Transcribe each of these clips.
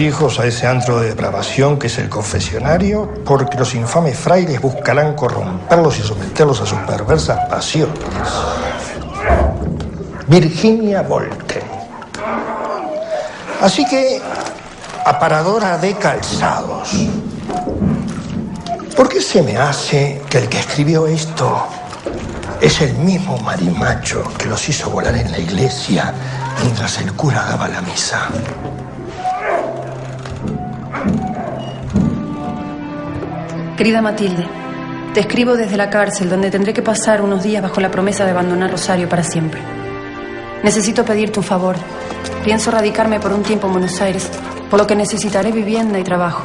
hijos a ese antro de depravación que es el confesionario, porque los infames frailes buscarán corromperlos y someterlos a sus perversas pasiones. Virginia Volten. Así que, aparadora de calzados. ¿Por qué se me hace que el que escribió esto es el mismo marimacho que los hizo volar en la iglesia mientras el cura daba la misa? Querida Matilde, te escribo desde la cárcel donde tendré que pasar unos días bajo la promesa de abandonar Rosario para siempre. Necesito pedirte un favor. Pienso radicarme por un tiempo en Buenos Aires, por lo que necesitaré vivienda y trabajo.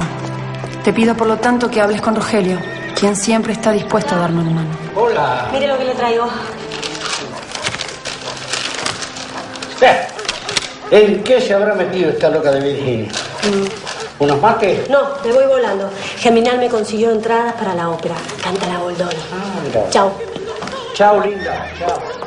Te pido por lo tanto que hables con Rogelio, quien siempre está dispuesto a darme una mano. Hola. Mire lo que le traigo. ¿En qué se habrá metido esta loca de Virginia? ¿Unos mates? No, me voy volando. Geminal me consiguió entradas para la ópera. Canta la Goldoni. mira. Chao. Chao, linda. Chao.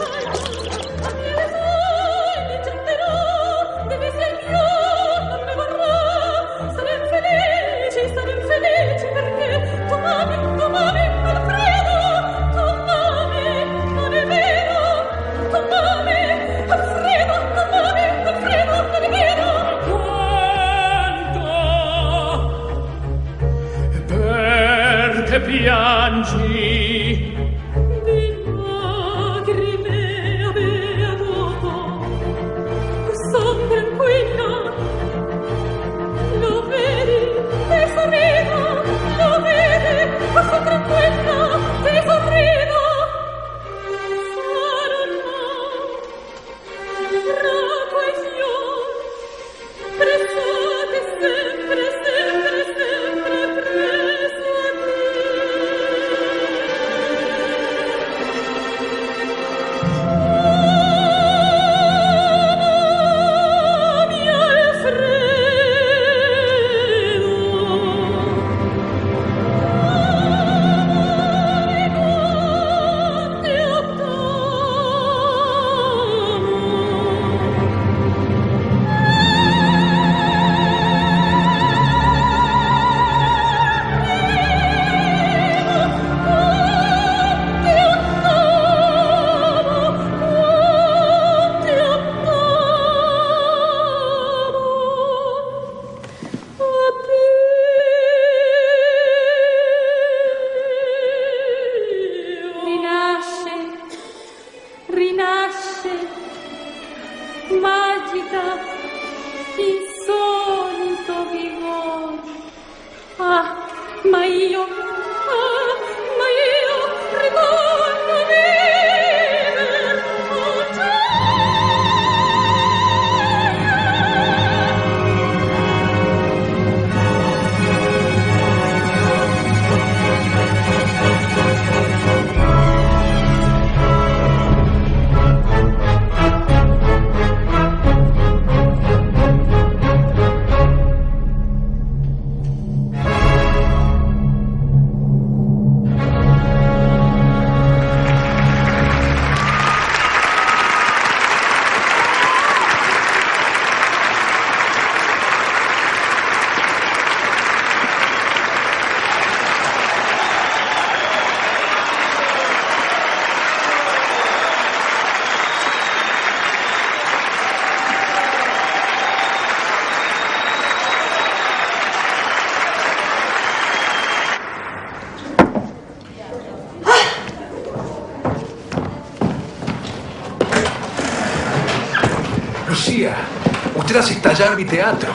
Estallar mi teatro.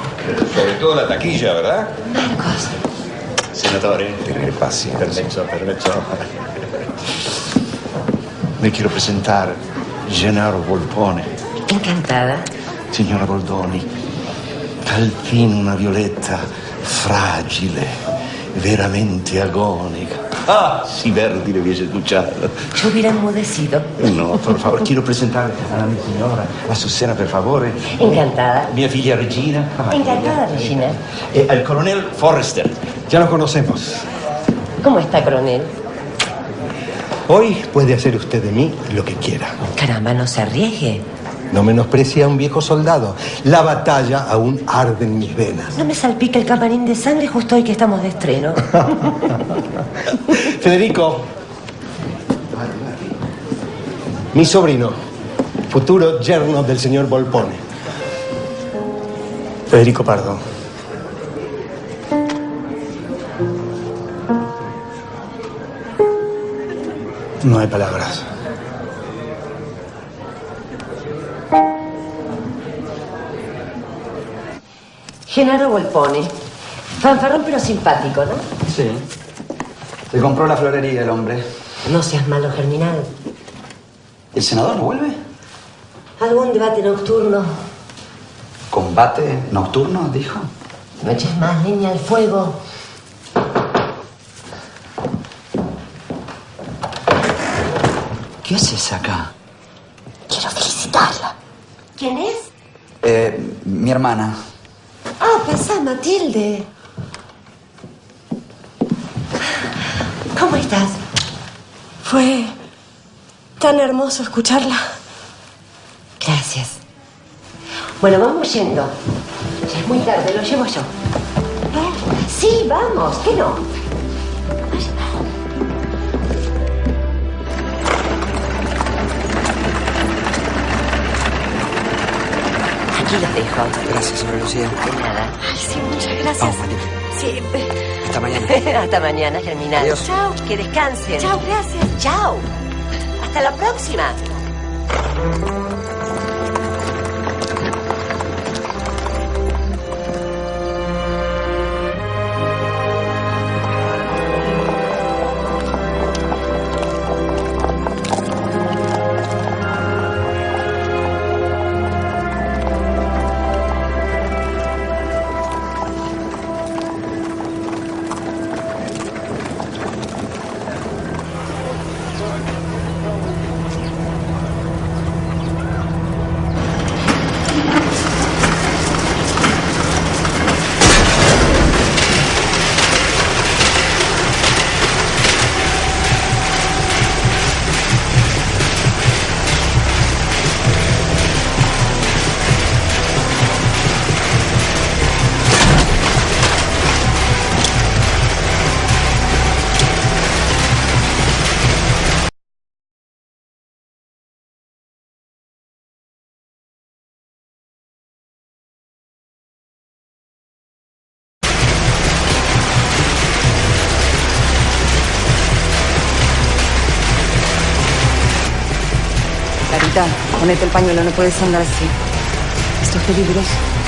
Sobre todo la taquilla, ¿verdad? Marcos. Senatore, tenere paciencia. Permiso, permiso. Me quiero presentar, Gennaro Volpone. Encantada. Signora Boldoni, al fin una violetta fragile, veramente agónica. Ah, si Verdi le hubiese escuchado. Yo hubiera enmudecido. No, por favor, quiero presentarle a mi signora, a Susana, per favore. Encantada. Mia figlia Regina. Encantada, Regina. Eh, al coronel Forrester. Ya lo conocemos. ¿Cómo está, coronel? Hoy puede hacer usted de mí lo que quiera. Caramba, no se arriesgue. No menosprecie a un viejo soldado. La batalla aún arde en mis venas. No me salpique el camarín de sangre justo hoy que estamos de estreno. Federico. Mi sobrino, futuro yerno del señor Volpone. Federico Pardo. No hay palabras. Genaro Volpone. Fanfarrón pero simpático, ¿no? Sí. Se compró la florería el hombre. No seas malo, Germinal. ¿El senador no vuelve? ¿Algún debate nocturno? ¿Combate nocturno, dijo? No eches más leña al fuego. ¿Qué haces acá? Quiero felicitarla. ¿Quién es? Eh, mi hermana. Matilde. ¿Cómo estás? Fue tan hermoso escucharla. Gracias. Bueno, vamos yendo. Ya es muy tarde, lo llevo yo. Sí, vamos, ¿qué no? Aquí los dejo. Gracias, señora Lucía. De nada. Ay, sí, muchas gracias. Vamos, eh, Hasta mañana. Hasta mañana, Germinal. Adiós. Chao. Que descansen. Chao, gracias. Chao. Hasta la próxima. Ponete el pañuelo, no puedes andar así. Esto es peligroso.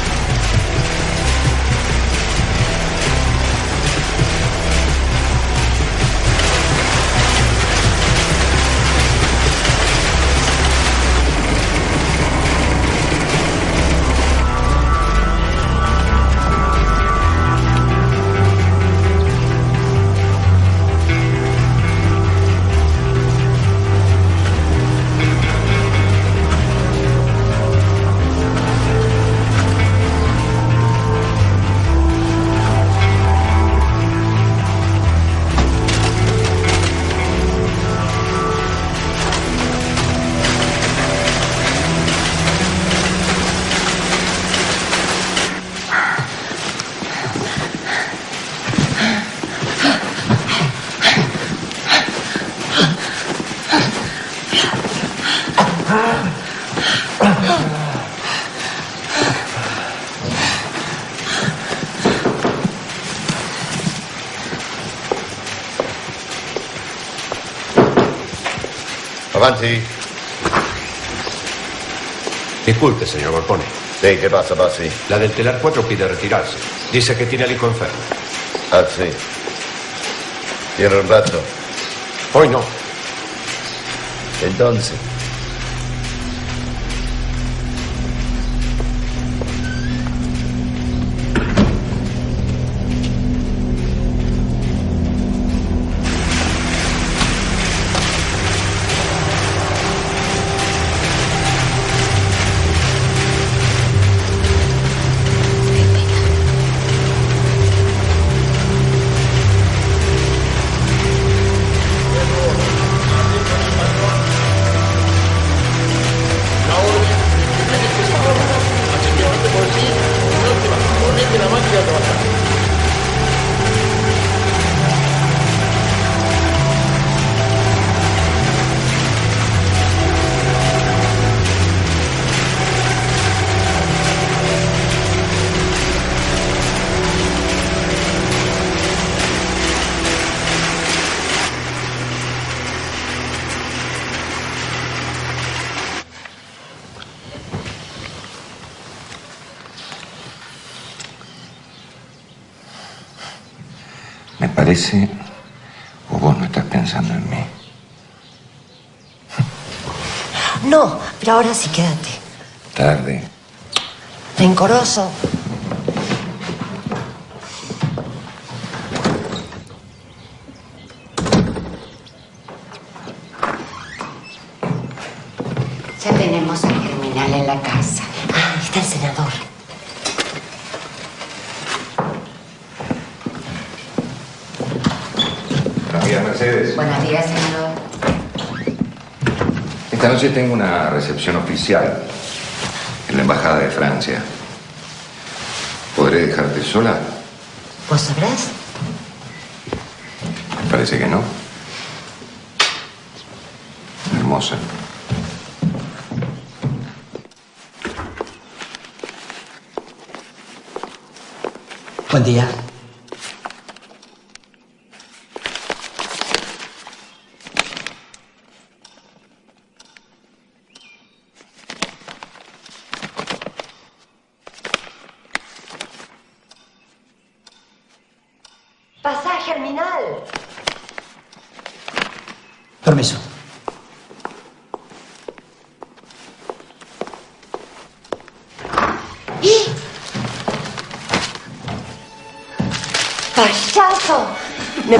Avanti. Disculpe, señor Golpone. Sí, ¿qué pasa, Pasi? La del telar 4 pide retirarse. Dice que tiene al hijo enfermo. Ah, sí. ¿Tiene un rato? Hoy no. Entonces. Parece, o vos no estás pensando en mí. No, pero ahora sí quédate. Tarde. Rencoroso. Noche tengo una recepción oficial en la Embajada de Francia. ¿Podré dejarte sola? ¿Vos sabrás? Parece que no. Hermosa. Buen día.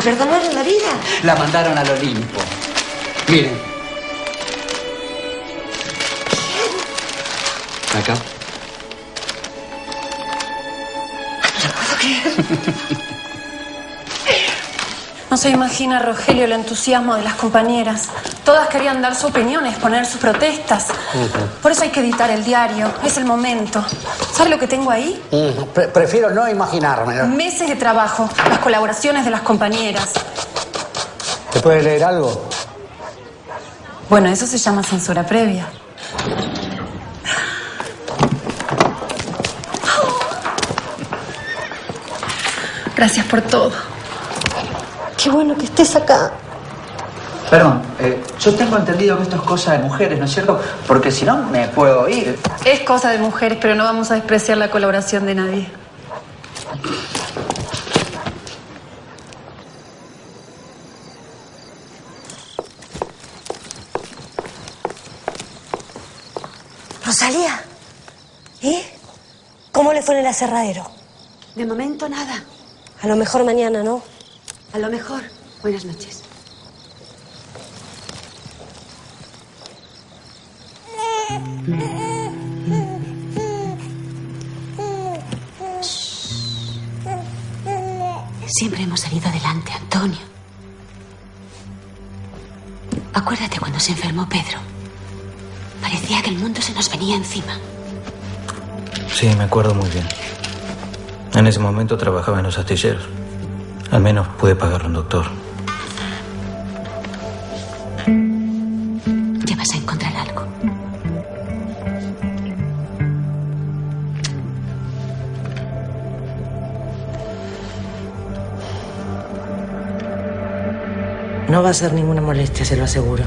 perdonaron la vida? La mandaron al Olimpo. Miren. Acá. No se imagina, Rogelio, el entusiasmo de las compañeras. Todas querían dar su opinión, exponer sus protestas. Por eso hay que editar el diario. Es el momento. ¿Sabe lo que tengo ahí? Pre- prefiero no imaginarme. Meses de trabajo, las colaboraciones de las compañeras. ¿Te puede leer algo? Bueno, eso se llama censura previa. Gracias por todo. Qué bueno que estés acá. Perdón, eh, yo tengo entendido que esto es cosa de mujeres, ¿no es cierto? Porque si no, me puedo ir. Es cosa de mujeres, pero no vamos a despreciar la colaboración de nadie. Rosalía. ¿Y? ¿Cómo le fue en el aserradero? De momento nada. A lo mejor mañana, ¿no? A lo mejor. Buenas noches. Siempre hemos salido adelante, Antonio. Acuérdate cuando se enfermó Pedro. Parecía que el mundo se nos venía encima. Sí, me acuerdo muy bien. En ese momento trabajaba en los astilleros. Al menos pude pagarle un doctor. Ya vas a encontrar algo. No va a ser ninguna molestia, se lo aseguro.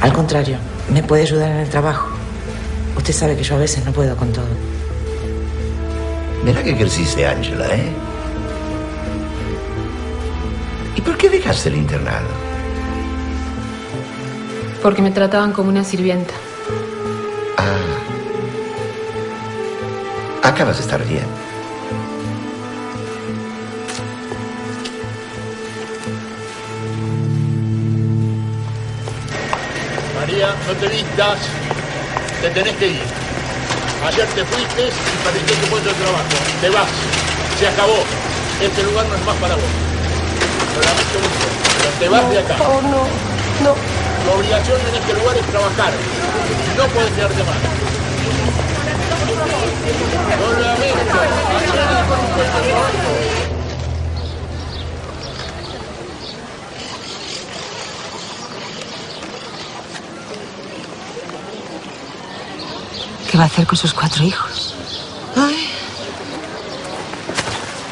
Al contrario, me puede ayudar en el trabajo. Usted sabe que yo a veces no puedo con todo. Mira que creciste, Ángela, ¿eh? Por qué dejaste el internado? Porque me trataban como una sirvienta. Ah. Acabas de estar bien. María, no te vistas. Te tenés que ir. Ayer te fuiste y perdiste tu puesto de trabajo. Te vas. Se acabó. Este lugar no es más para vos. Pero te vas de acá. No, no, no. Tu obligación en este lugar es trabajar. No puedes quedarte más. Lo lamento. ¿Qué va a hacer con sus cuatro hijos?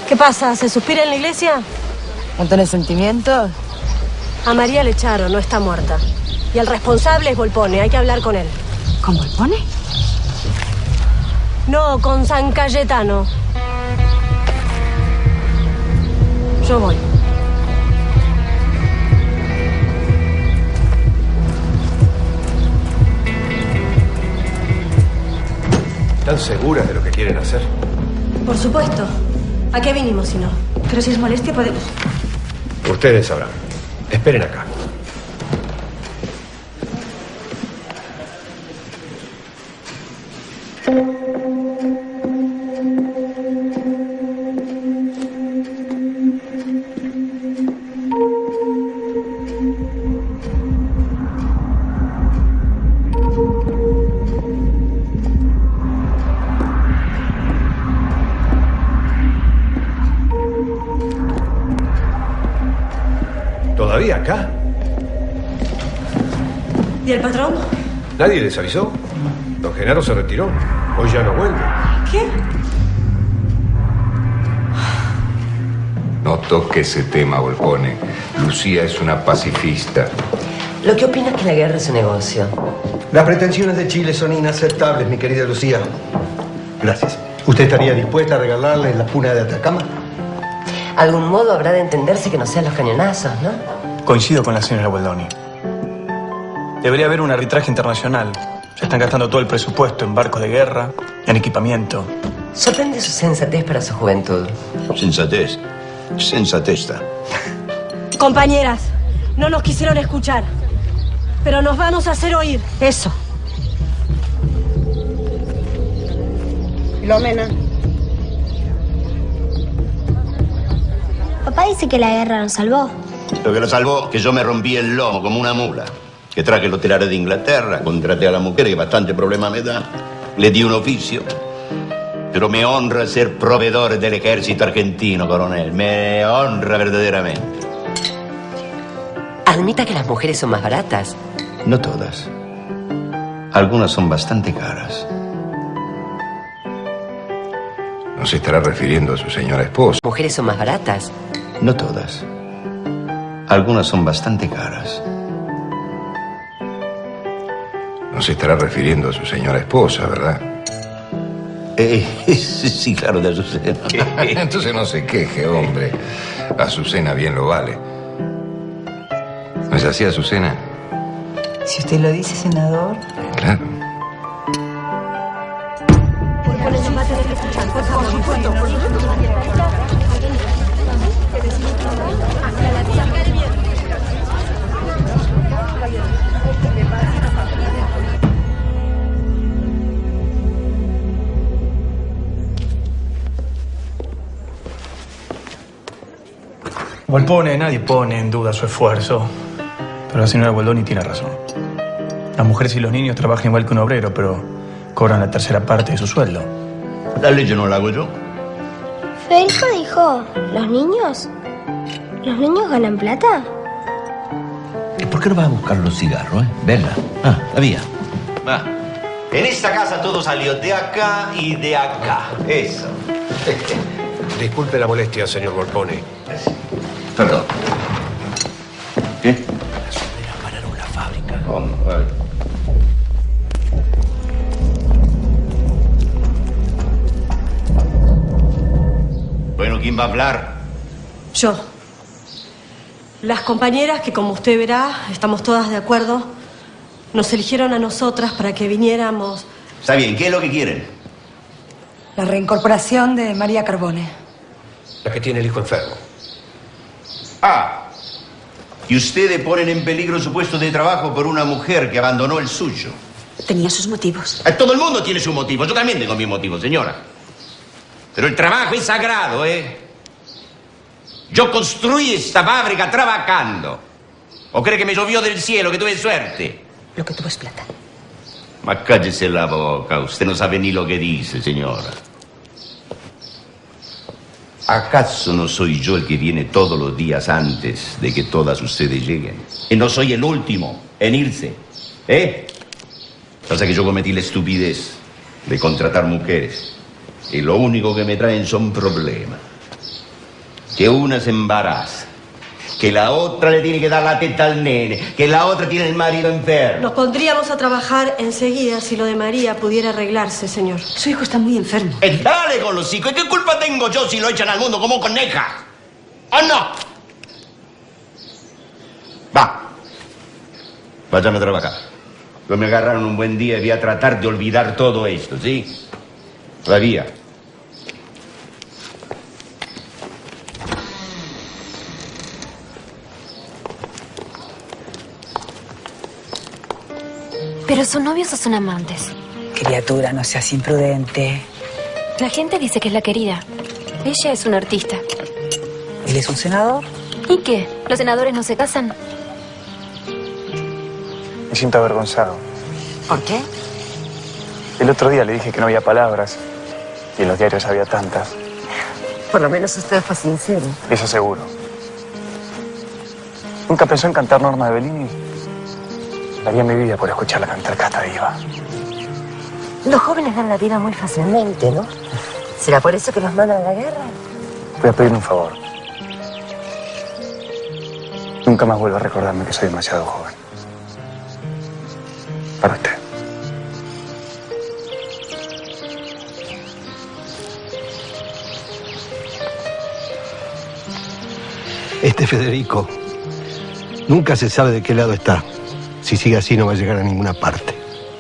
¿Qué pasa? ¿Se suspira en la iglesia? ¿No tenés sentimientos? A María le echaron, no está muerta. Y el responsable es Volpone, hay que hablar con él. ¿Con Volpone? No, con San Cayetano. Yo voy. ¿Están seguras de lo que quieren hacer? Por supuesto. ¿A qué vinimos si no? Pero si es molestia, podemos... Ustedes sabrán. Esperen acá. ¿Nadie les avisó? Don Genaro se retiró. Hoy ya no vuelve. ¿Qué? No toque ese tema, Volpone. Lucía es una pacifista. Lo que opina es que la guerra es un negocio. Las pretensiones de Chile son inaceptables, mi querida Lucía. Gracias. ¿Usted estaría dispuesta a regalarle la puna de Atacama? Algún modo habrá de entenderse que no sean los cañonazos, ¿no? Coincido con la señora Gualdoni. Debería haber un arbitraje internacional. Se están gastando todo el presupuesto en barcos de guerra, en equipamiento. Sorprende su sensatez para su juventud. Sensatez. Sensatesta. Compañeras, no nos quisieron escuchar. Pero nos vamos a hacer oír. Eso. Filomena. Papá dice que la guerra nos salvó. Lo que lo salvó, que yo me rompí el lomo como una mula. Que traje los telares de Inglaterra, contraté a la mujer que bastante problema me da. Le di un oficio. Pero me honra ser proveedor del ejército argentino, coronel. Me honra verdaderamente. Admita que las mujeres son más baratas. No todas. Algunas son bastante caras. No se estará refiriendo a su señora esposa. Mujeres son más baratas. No todas. Algunas son bastante caras. No se estará refiriendo a su señora esposa, ¿verdad? Eh, sí, claro, de Azucena. Entonces no se queje, hombre. Azucena bien lo vale. ¿No es así, Azucena? Si usted lo dice, senador. Claro. Volpone, nadie pone en duda su esfuerzo. Pero la señora Goldoni tiene razón. Las mujeres y los niños trabajan igual que un obrero, pero cobran la tercera parte de su sueldo. La ley no la hago yo. Federico dijo, ¿los niños? ¿Los niños ganan plata? ¿Y por qué no vas a buscar los cigarros, eh? Venga. Ah, la vía. Va. En esta casa todo salió de acá y de acá. Eso. Disculpe la molestia, señor Volpone. Perdón. ¿Qué? Pararon la fábrica. Vamos, oh, vale. Bueno, ¿quién va a hablar? Yo. Las compañeras, que como usted verá, estamos todas de acuerdo, nos eligieron a nosotras para que viniéramos... Está bien, ¿qué es lo que quieren? La reincorporación de María Carbone. La que tiene el hijo enfermo. Ah, y ustedes ponen en peligro su puesto de trabajo por una mujer que abandonó el suyo. Tenía sus motivos. Eh, Todo el mundo tiene sus motivos. Yo también tengo mis motivos, señora. Pero el trabajo es sagrado, ¿eh? Yo construí esta fábrica trabajando. ¿O cree que me llovió del cielo, que tuve suerte? Lo que tuvo es plata. Ma cállese la boca. Usted no sabe ni lo que dice, señora. ¿Acaso no soy yo el que viene todos los días antes de que todas ustedes lleguen? Y no soy el último en irse. ¿Eh? Pasa que yo cometí la estupidez de contratar mujeres. Y lo único que me traen son problemas. Que una se embaraza. Que la otra le tiene que dar la teta al nene. Que la otra tiene el marido enfermo. Nos pondríamos a trabajar enseguida si lo de María pudiera arreglarse, señor. Su hijo está muy enfermo. Eh, dale con los hijos. ¿Y qué culpa tengo yo si lo echan al mundo como coneja? ¿O no? Va. Váyame a trabajar. Yo me agarraron un buen día y voy a tratar de olvidar todo esto, ¿sí? Todavía. ¿Pero son novios o son amantes? Criatura, no seas imprudente. La gente dice que es la querida. Ella es una artista. ¿Él es un senador? ¿Y qué? ¿Los senadores no se casan? Me siento avergonzado. ¿Por qué? El otro día le dije que no había palabras. Y en los diarios había tantas. Por lo menos usted fue sincero. Eso seguro. ¿Nunca pensó en cantar Norma de Bellini? Daría mi vida por escucharla cantar Casta Diva. Los jóvenes dan la vida muy fácilmente, ¿no? ¿Será por eso que los mandan a la guerra? Voy a pedirle un favor. Nunca más vuelva a recordarme que soy demasiado joven. Para usted. Este Federico nunca se sabe de qué lado está. Si sigue así no va a llegar a ninguna parte.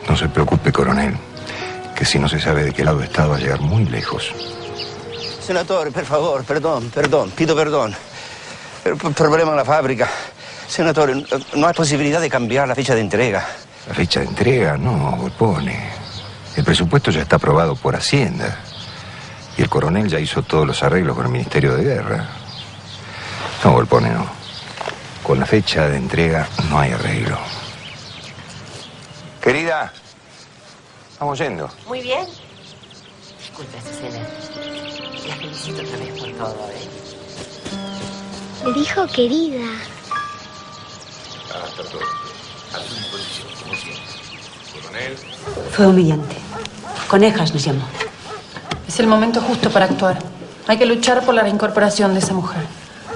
No se preocupe, coronel, que si no se sabe de qué lado está va a llegar muy lejos. Senatore, per favore, perdón, perdón, pido perdón. El problema en la fábrica. Senatore, no hay posibilidad de cambiar la fecha de entrega. La fecha de entrega, no, Volpone. El presupuesto ya está aprobado por Hacienda. Y el coronel ya hizo todos los arreglos con el Ministerio de Guerra. No, Volpone, no. Con la fecha de entrega no hay arreglo. Querida, vamos yendo. Muy bien. Disculpe, Azucena. La felicito otra vez por todo, ¿eh? Le dijo querida. Ah, está todo. A su disposición, como siempre. Coronel. Fue humillante. Conejas nos llamó. Es el momento justo para actuar. Hay que luchar por la reincorporación de esa mujer.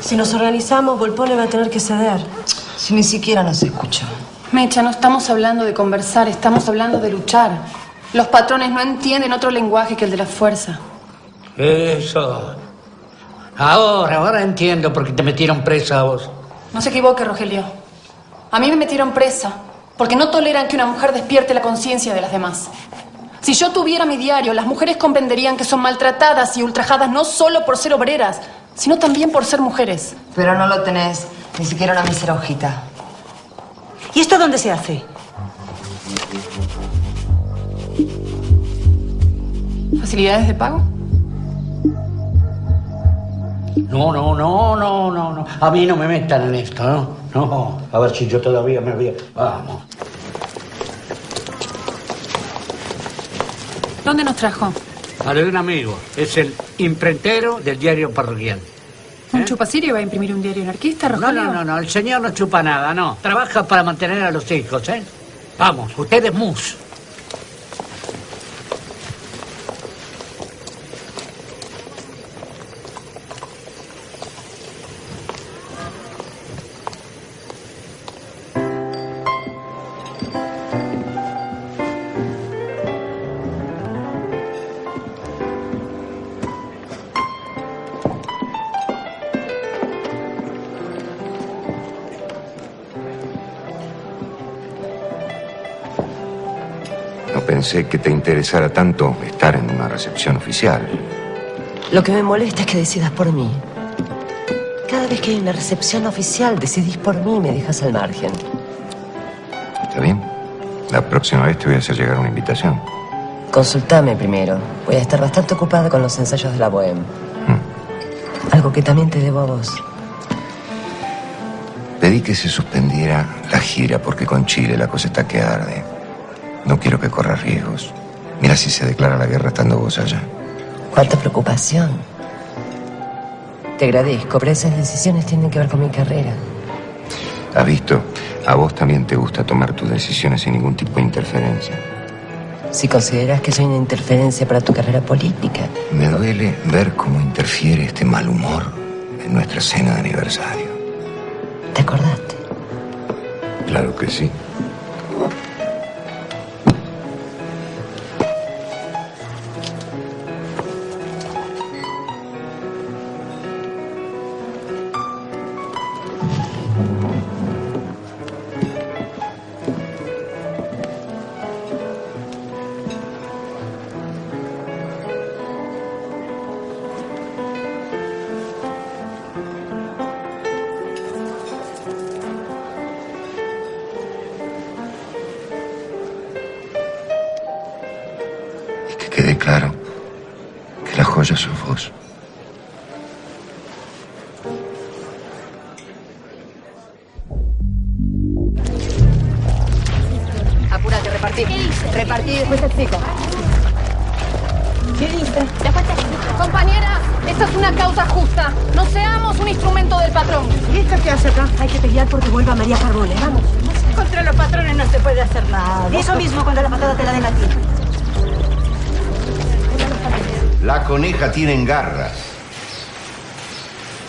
Si nos organizamos, Volpone va a tener que ceder. Si ni siquiera nos escuchó. Mecha, no estamos hablando de conversar, estamos hablando de luchar. Los patrones no entienden otro lenguaje que el de la fuerza. Eso. Ahora, ahora entiendo por qué te metieron presa a vos. No se equivoque, Rogelio. A mí me metieron presa porque no toleran que una mujer despierte la conciencia de las demás. Si yo tuviera mi diario, las mujeres comprenderían que son maltratadas y ultrajadas no solo por ser obreras, sino también por ser mujeres. Pero no lo tenés, ni siquiera una mísera hojita. ¿Y esto dónde se hace? ¿Facilidades de pago? No, no, no, no, no, no. A mí no me metan en esto, ¿no? No, a ver si yo todavía me voy. a- Vamos. ¿Dónde nos trajo? A lo de un amigo. Es el imprentero del diario parroquial. ¿Un chupacirio va a imprimir un diario anarquista, No, Rogelio? no, no, no. El señor no chupa nada, no. Trabaja para mantener a los hijos, ¿eh? Vamos, usted es mus. Pensé que te interesara tanto estar en una recepción oficial. Lo que me molesta es que decidas por mí. Cada vez que hay una recepción oficial, decidís por mí y me dejas al margen. ¿Está bien? La próxima vez te voy a hacer llegar una invitación. Consultame primero. Voy a estar bastante ocupada con los ensayos de la Bohème. Algo que también te debo a vos. Pedí que se suspendiera la gira porque con Chile la cosa está que arde. No quiero que corra riesgos. Mira si se declara la guerra estando vos allá. Cuánta preocupación. Te agradezco, pero esas decisiones tienen que ver con mi carrera. ¿Has visto? A vos también te gusta tomar tus decisiones sin ningún tipo de interferencia. Si consideras que soy una interferencia para tu carrera política. Me duele ver cómo interfiere este mal humor en nuestra cena de aniversario. ¿Te acordaste? Claro que sí.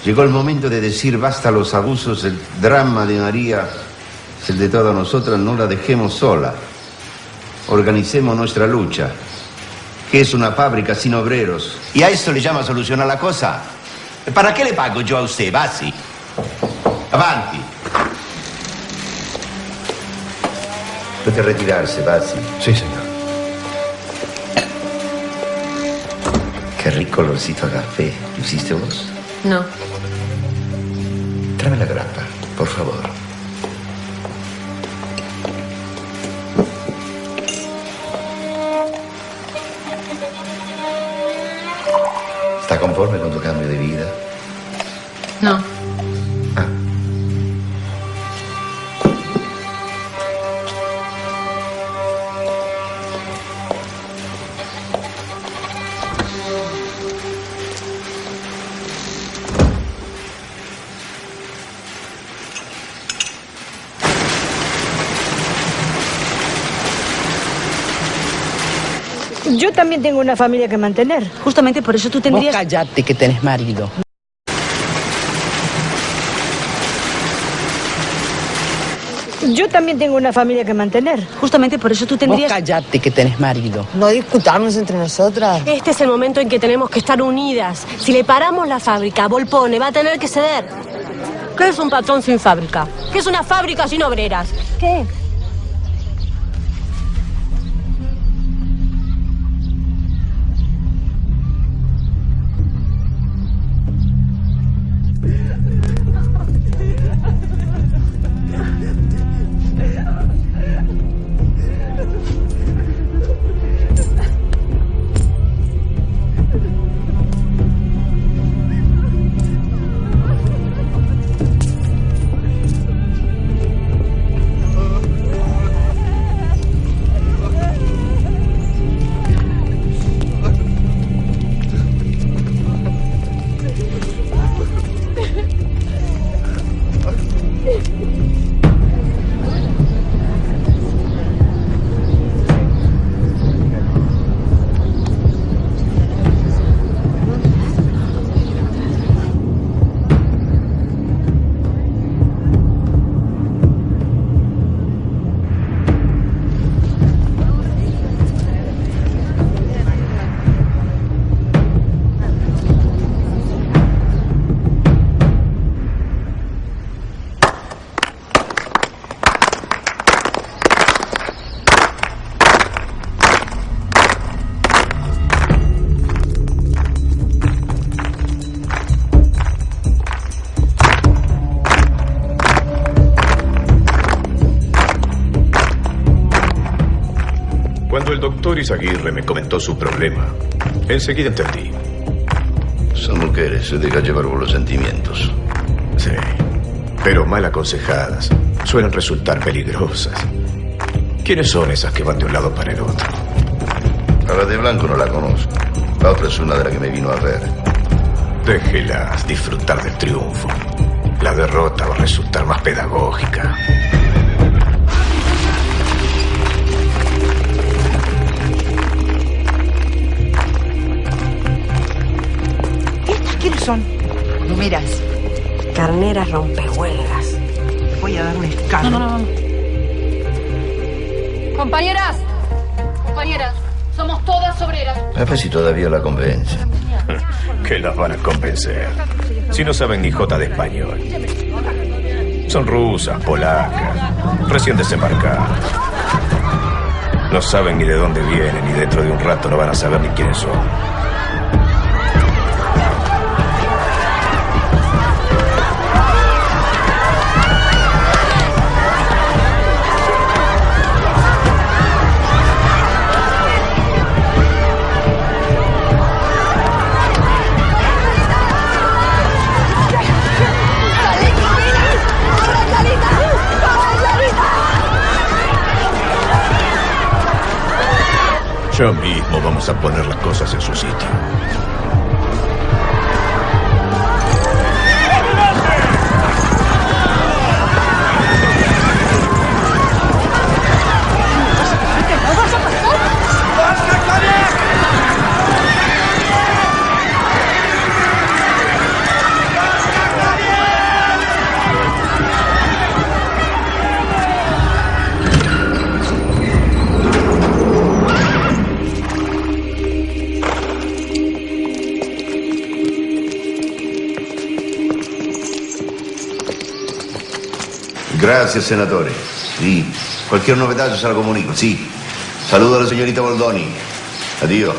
Llegó el momento de decir basta a los abusos, el drama de María es el de todas nosotras, no la dejemos sola. Organicemos nuestra lucha, que es una fábrica sin obreros. ¿Y a eso le llama solucionar la cosa? ¿Para qué le pago yo a usted, Basi? Avanti. Puede retirarse, Basi. Sí, señor. Qué rico olorcito a café. ¿Lo hiciste vos? No. Tráeme la grapa, por favor. ¿Está conforme con tu cambio de vida? También tengo una familia que mantener. Justamente por eso tú tendrías... Vos callate que tenés marido. Yo también tengo una familia que mantener. Justamente por eso tú Vos tendrías... callate que tenés marido. No discutamos entre nosotras. Este es el momento en que tenemos que estar unidas. Si le paramos la fábrica, Volpone va a tener que ceder. ¿Qué es un patrón sin fábrica? ¿Qué es una fábrica sin obreras? ¿Qué? Doctor Izaguirre me comentó su problema, enseguida entendí. Son mujeres, se deja llevar por los sentimientos. Sí, pero mal aconsejadas suelen resultar peligrosas. ¿Quiénes son esas que van de un lado para el otro? A la de blanco no la conozco. La otra es una de las que me vino a ver. Déjelas disfrutar del triunfo. La derrota va a resultar más pedagógica. Son? No miras. Carneras rompehuelgas. Voy a dar un escándalo. No, no, no. Compañeras, compañeras, somos todas obreras. A ver si todavía la convence. ¿Qué las van a convencer? Si no saben ni jota de español. Son rusas, polacas, recién desembarcadas. No saben ni de dónde vienen y dentro de un rato no van a saber ni quiénes son. Ya mismo vamos a poner las cosas en su sitio. Gracias, senatore. Sí. Cualquier novedad yo se la comunico. Sí. Saludo a la señorita Boldoni. Adiós.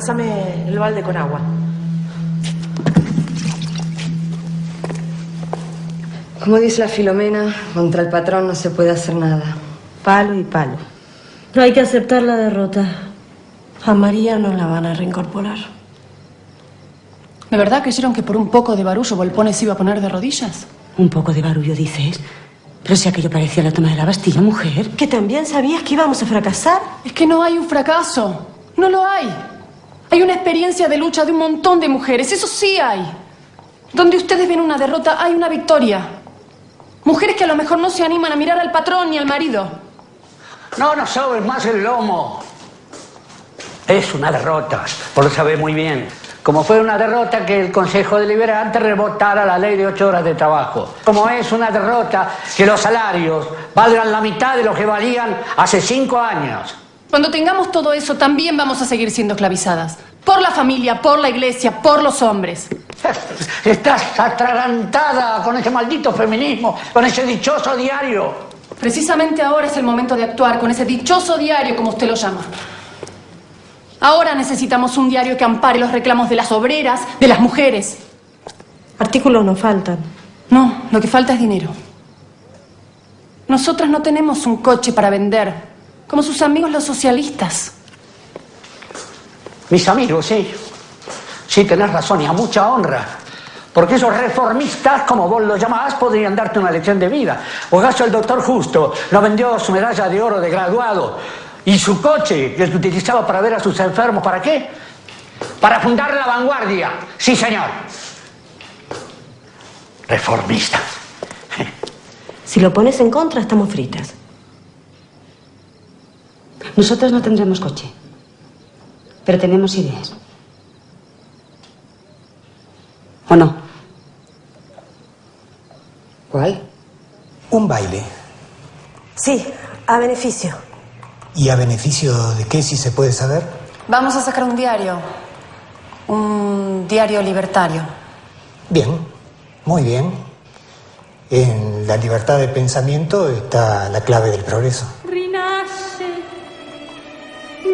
Alcánzame el balde con agua. Como dice la Filomena, contra el patrón no se puede hacer nada. Palo y palo. No hay que aceptar la derrota. A María no la van a reincorporar. ¿De verdad creyeron que por un poco de barullo Volpone se iba a poner de rodillas? Un poco de barullo, dices. Pero si aquello parecía la toma de la Bastilla, mujer. ¿Que también sabías que íbamos a fracasar? Es que no hay un fracaso. No lo hay. Hay una experiencia de lucha de un montón de mujeres, eso sí hay. Donde ustedes ven una derrota, hay una victoria. Mujeres que a lo mejor no se animan a mirar al patrón ni al marido. No nos sobes más el lomo. Es una derrota, por lo sabe muy bien. Como fue una derrota que el Consejo Deliberante rebotara la ley de ocho horas de trabajo. Como es una derrota que los salarios valgan la mitad de lo que valían hace cinco años. Cuando tengamos todo eso, también vamos a seguir siendo esclavizadas. Por la familia, por la iglesia, por los hombres. Estás atragantada con ese maldito feminismo, con ese dichoso diario. Precisamente ahora es el momento de actuar con ese dichoso diario, como usted lo llama. Ahora necesitamos un diario que ampare los reclamos de las obreras, de las mujeres. Artículos no faltan. No, lo que falta es dinero. Nosotras no tenemos un coche para vender, como sus amigos los socialistas. Mis amigos, sí. Sí, tenés razón y a mucha honra. Porque esos reformistas, como vos los llamás, podrían darte una lección de vida. O acaso el doctor Justo no vendió su medalla de oro de graduado y su coche que utilizaba para ver a sus enfermos. ¿Para qué? Para fundar la vanguardia. Sí, señor. Reformistas. Si lo pones en contra, estamos fritas. Nosotros no tendremos coche, pero tenemos ideas. ¿O no? ¿Cuál? Un baile. Sí, a beneficio. ¿Y a beneficio de qué, si se puede saber? Vamos a sacar un diario. Un diario libertario. Bien, muy bien. En la libertad de pensamiento está la clave del progreso.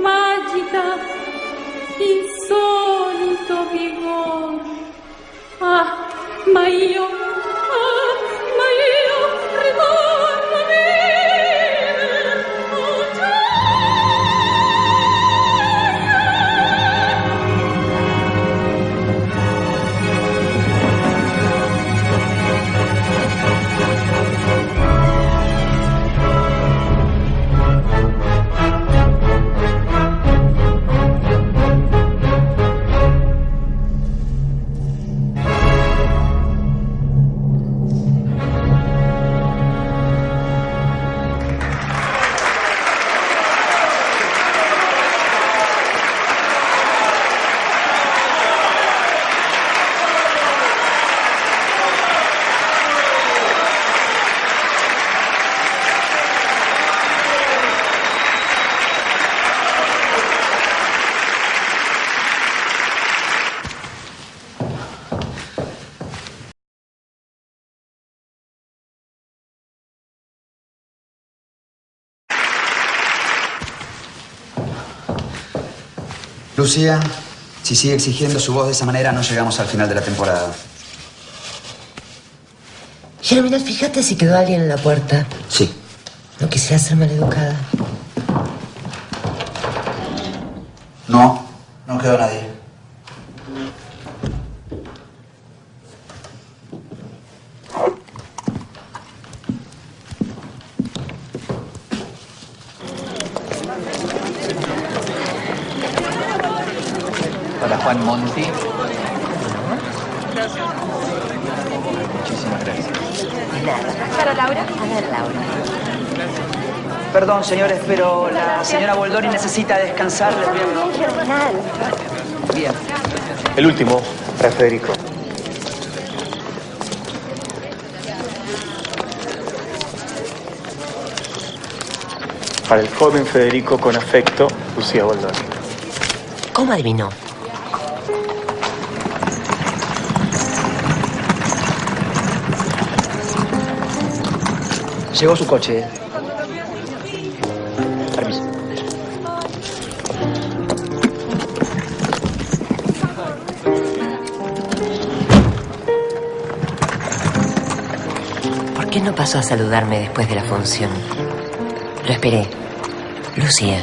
Magica, insolito vigor. Ah, ma io, ah, ma io ritorno Lucía, si sigue exigiendo su voz de esa manera, no llegamos al final de la temporada. Germinal, fíjate si quedó alguien en la puerta. Sí. No quisiera ser maleducada. No, no quedó nadie. Para Juan Monti. Muchísimas gracias. ¿Para Laura? A ver, Laura. Perdón, señores, pero la señora Boldoni necesita descansar. Bien. El último, para Federico. Para el joven Federico con afecto, Lucía Boldoni. ¿Cómo adivinó? Llegó su coche. Permiso. ¿Por qué no pasó a saludarme después de la función? Lo esperé. Lucía.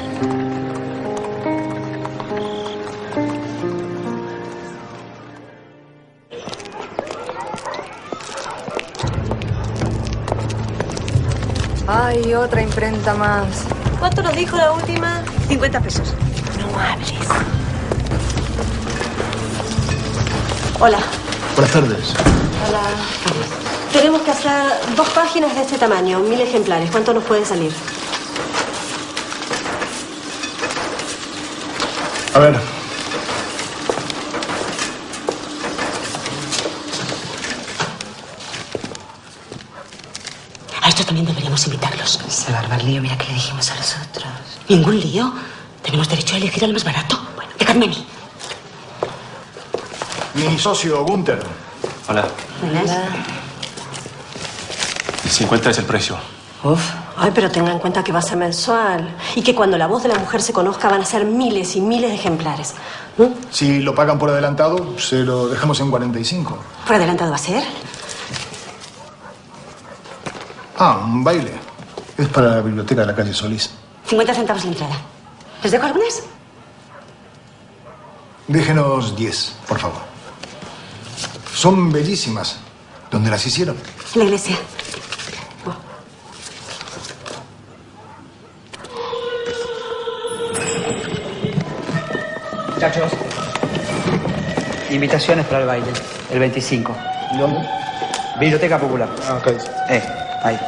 Otra imprenta más. ¿Cuánto nos dijo la última? 50 pesos. No, No hables. Hola. Buenas tardes. Hola. Tenemos que hacer dos páginas de este tamaño, mil ejemplares. ¿Cuánto nos puede salir? A ver. A estos también deberíamos invitarlos. Se va a armar lío, mira que le dijimos a los otros. ¿Ningún lío? Tenemos derecho a elegir al más barato. Bueno, déjame a mí. Mi socio Gunther. Hola. Hola. 50 es el precio. Uf. Ay, pero tenga en cuenta que va a ser mensual. Y que cuando la voz de la mujer se conozca van a ser miles y miles de ejemplares. ¿Mm? Si lo pagan por adelantado, se lo dejamos en 45. ¿Por adelantado va a ser? Ah, un baile. Es para la biblioteca de la calle Solís. 50 centavos la entrada. ¿Les dejo algunas? Déjenos 10, por favor. Son bellísimas. ¿Dónde las hicieron? En la iglesia. Muchachos, invitaciones para el baile, el 25. ¿Dónde? Biblioteca Popular. Ah, ok. Eh, ahí.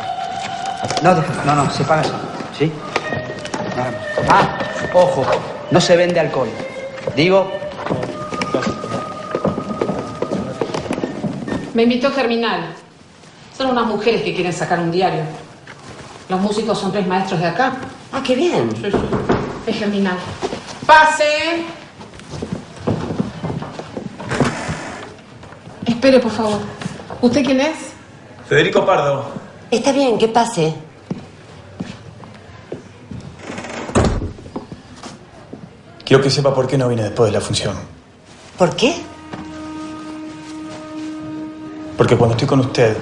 No, deja- no, no, se paga eso, ¿sí? Nada más. Ah, ojo, no se vende alcohol. Digo, Me invitó Germinal. Son unas mujeres que quieren sacar un diario. Los músicos son tres maestros de acá. Ah, qué bien. Sí, sí. Es Germinal. ¡Pase! Espere, por favor. ¿Usted quién es? Federico Pardo. Está bien, que pase. Quiero que sepa por qué no vine después de la función. ¿Por qué? Porque cuando estoy con usted,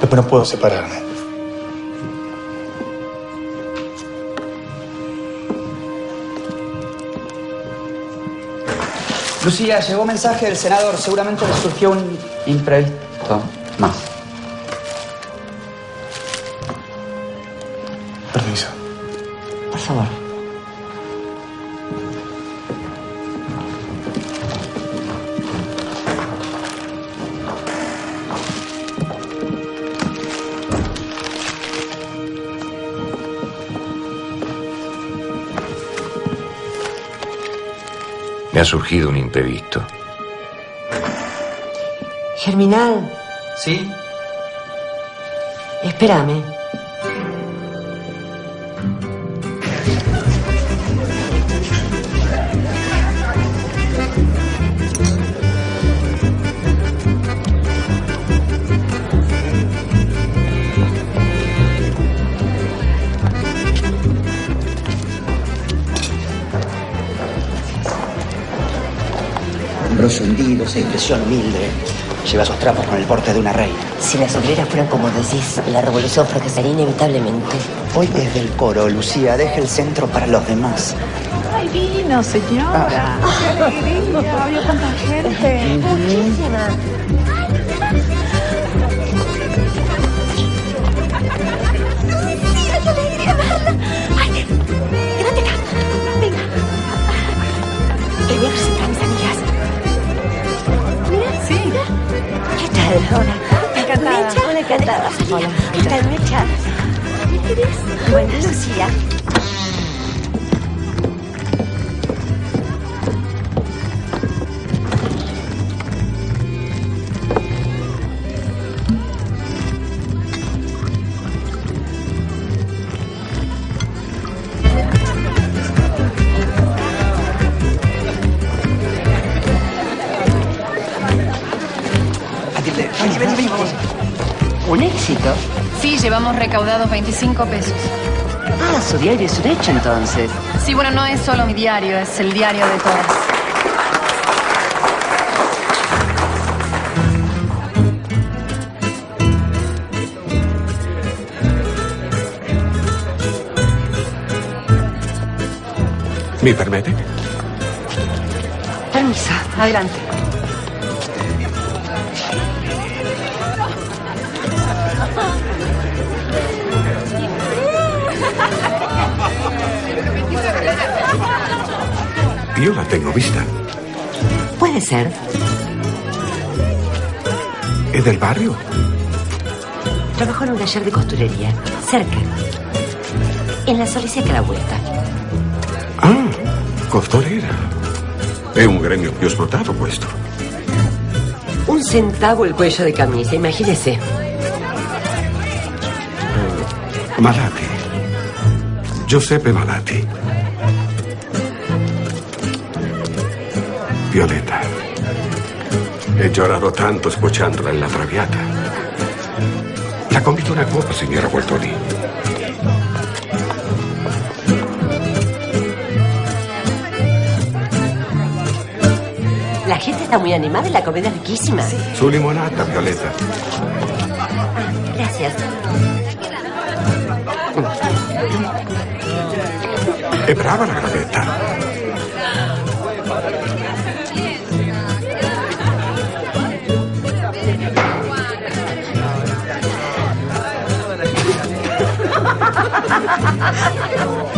después no puedo separarme. Lucía, llegó mensaje del senador. Seguramente le surgió un imprevisto más. Me ha surgido un imprevisto. Germinal, ¿Sí? espérame. Humilde. Lleva sus trapos con el porte de una reina. Si las obreras fueran como decís, la revolución fracasaría inevitablemente. Hoy desde el coro, Lucía, deja el centro para los demás. Ay, vino, señora. Qué alegría. Vio tanta gente. Muchísima. Hola. Encantada. Hola, encantada. Hola. ¿Qué tal, Mecha? ¿Qué eres? Llevamos recaudados 25 pesos. Ah, su diario es un hecho entonces. Sí, bueno, no es solo mi diario, es el diario de todas. ¿Me permite? Permiso, adelante. Yo la tengo vista. Puede ser. ¿Es del barrio? Trabajo en un taller de costurería, cerca. En la Soliseca la vuelta. Ah, costurera. È un gremio più sfruttato questo. Un centavo el cuello de camisa, imagínese. Malati. Giuseppe Malati. Violeta. He llorado tanto escuchándola en la traviata. La convido a una copa, signora Voltoni. La gente está muy animada y la comida es riquísima. Su limonata, Violeta. Gracias. È brava la gravetta. Hahaha.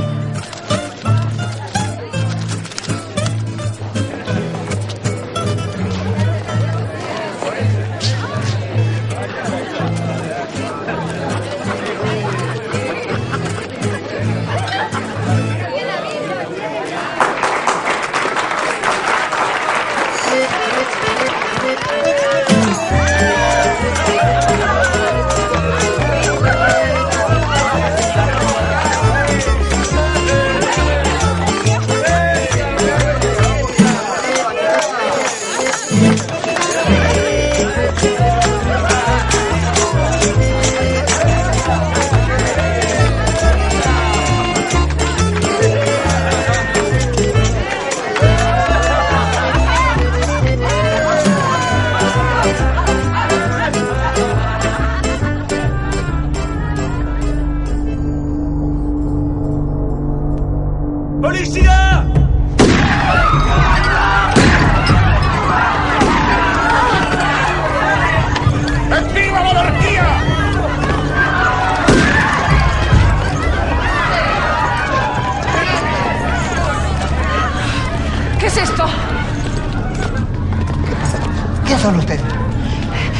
¿Qué son ustedes?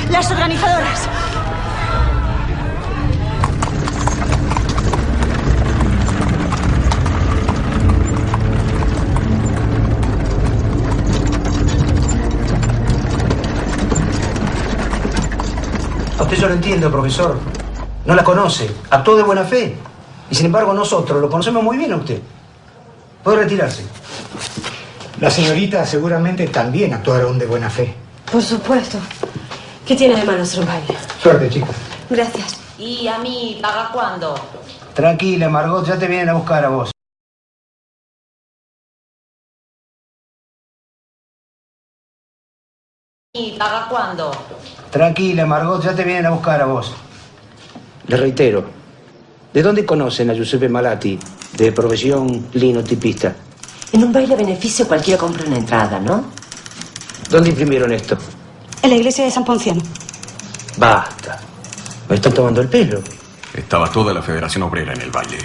Las organizadoras. A usted yo lo entiendo, profesor. No la conoce. Actuó de buena fe. Y sin embargo nosotros lo conocemos muy bien a usted. Puede retirarse. La señorita seguramente también actuaron de buena fe. Por supuesto. ¿Qué tiene de malo ser un baile? Suerte, chicos. Gracias. ¿Y a mí paga cuándo? Tranquila, Margot, ya te vienen a buscar a vos. ¿Y paga cuándo? Tranquila, Margot, ya te vienen a buscar a vos. Le reitero, ¿de dónde conocen a Giuseppe Malati, de profesión linotipista? En un baile a beneficio cualquiera compra una entrada, ¿no? ¿Dónde imprimieron esto? En la iglesia de San Ponciano. Basta. Me están tomando el pelo. Estaba toda la Federación Obrera en el baile.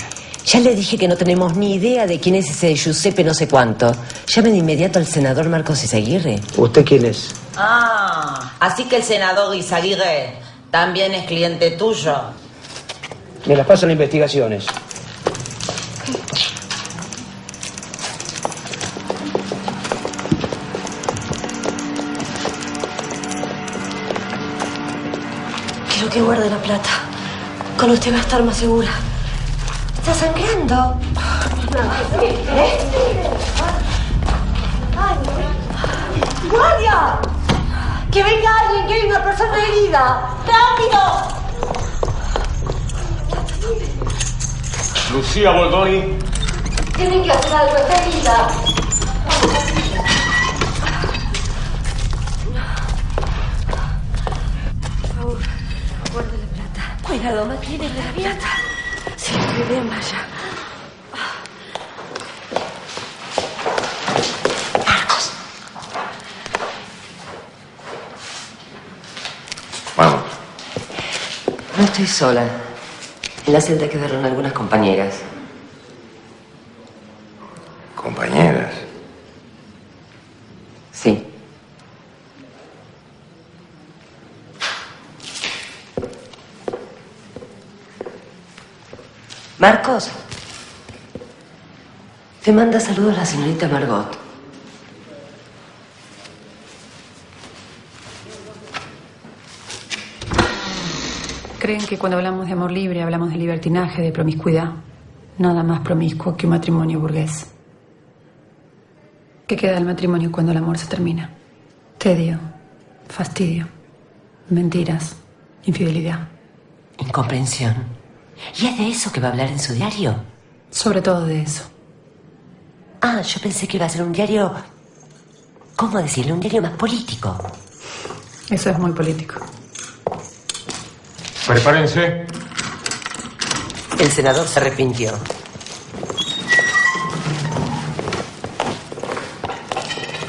Ya le dije que no tenemos ni idea de quién es ese Giuseppe no sé cuánto. Llame de inmediato al senador Marcos Izaguirre. ¿Usted quién es? Ah, así que el senador Izaguirre también es cliente tuyo. Me las pasan investigaciones. Quiero que guarde la plata. Con usted va a estar más segura. ¿Está sangrando? ¡Guardia! ¡Que venga alguien, que hay una persona herida! ¡Rápido! Lucía Boldoni. Tienen que hacer algo, está herida. Por favor, guarde la plata. Cuidado, mantiene la plata. Sí, estoy bien, vaya. Vamos. No estoy sola. En la celda quedaron algunas. Compañeras. Marcos. Te manda saludos la señorita Margot. Creen que cuando hablamos de amor libre hablamos de libertinaje, de promiscuidad. Nada más promiscuo que un matrimonio burgués. ¿Qué queda del matrimonio cuando el amor se termina? Tedio, fastidio, mentiras, infidelidad. Incomprensión. ¿Y es de eso que va a hablar en su diario? Sobre todo de eso. Ah, yo pensé que iba a ser un diario... ¿Cómo decirlo? Un diario más político. Eso es muy político. Prepárense. El senador se arrepintió.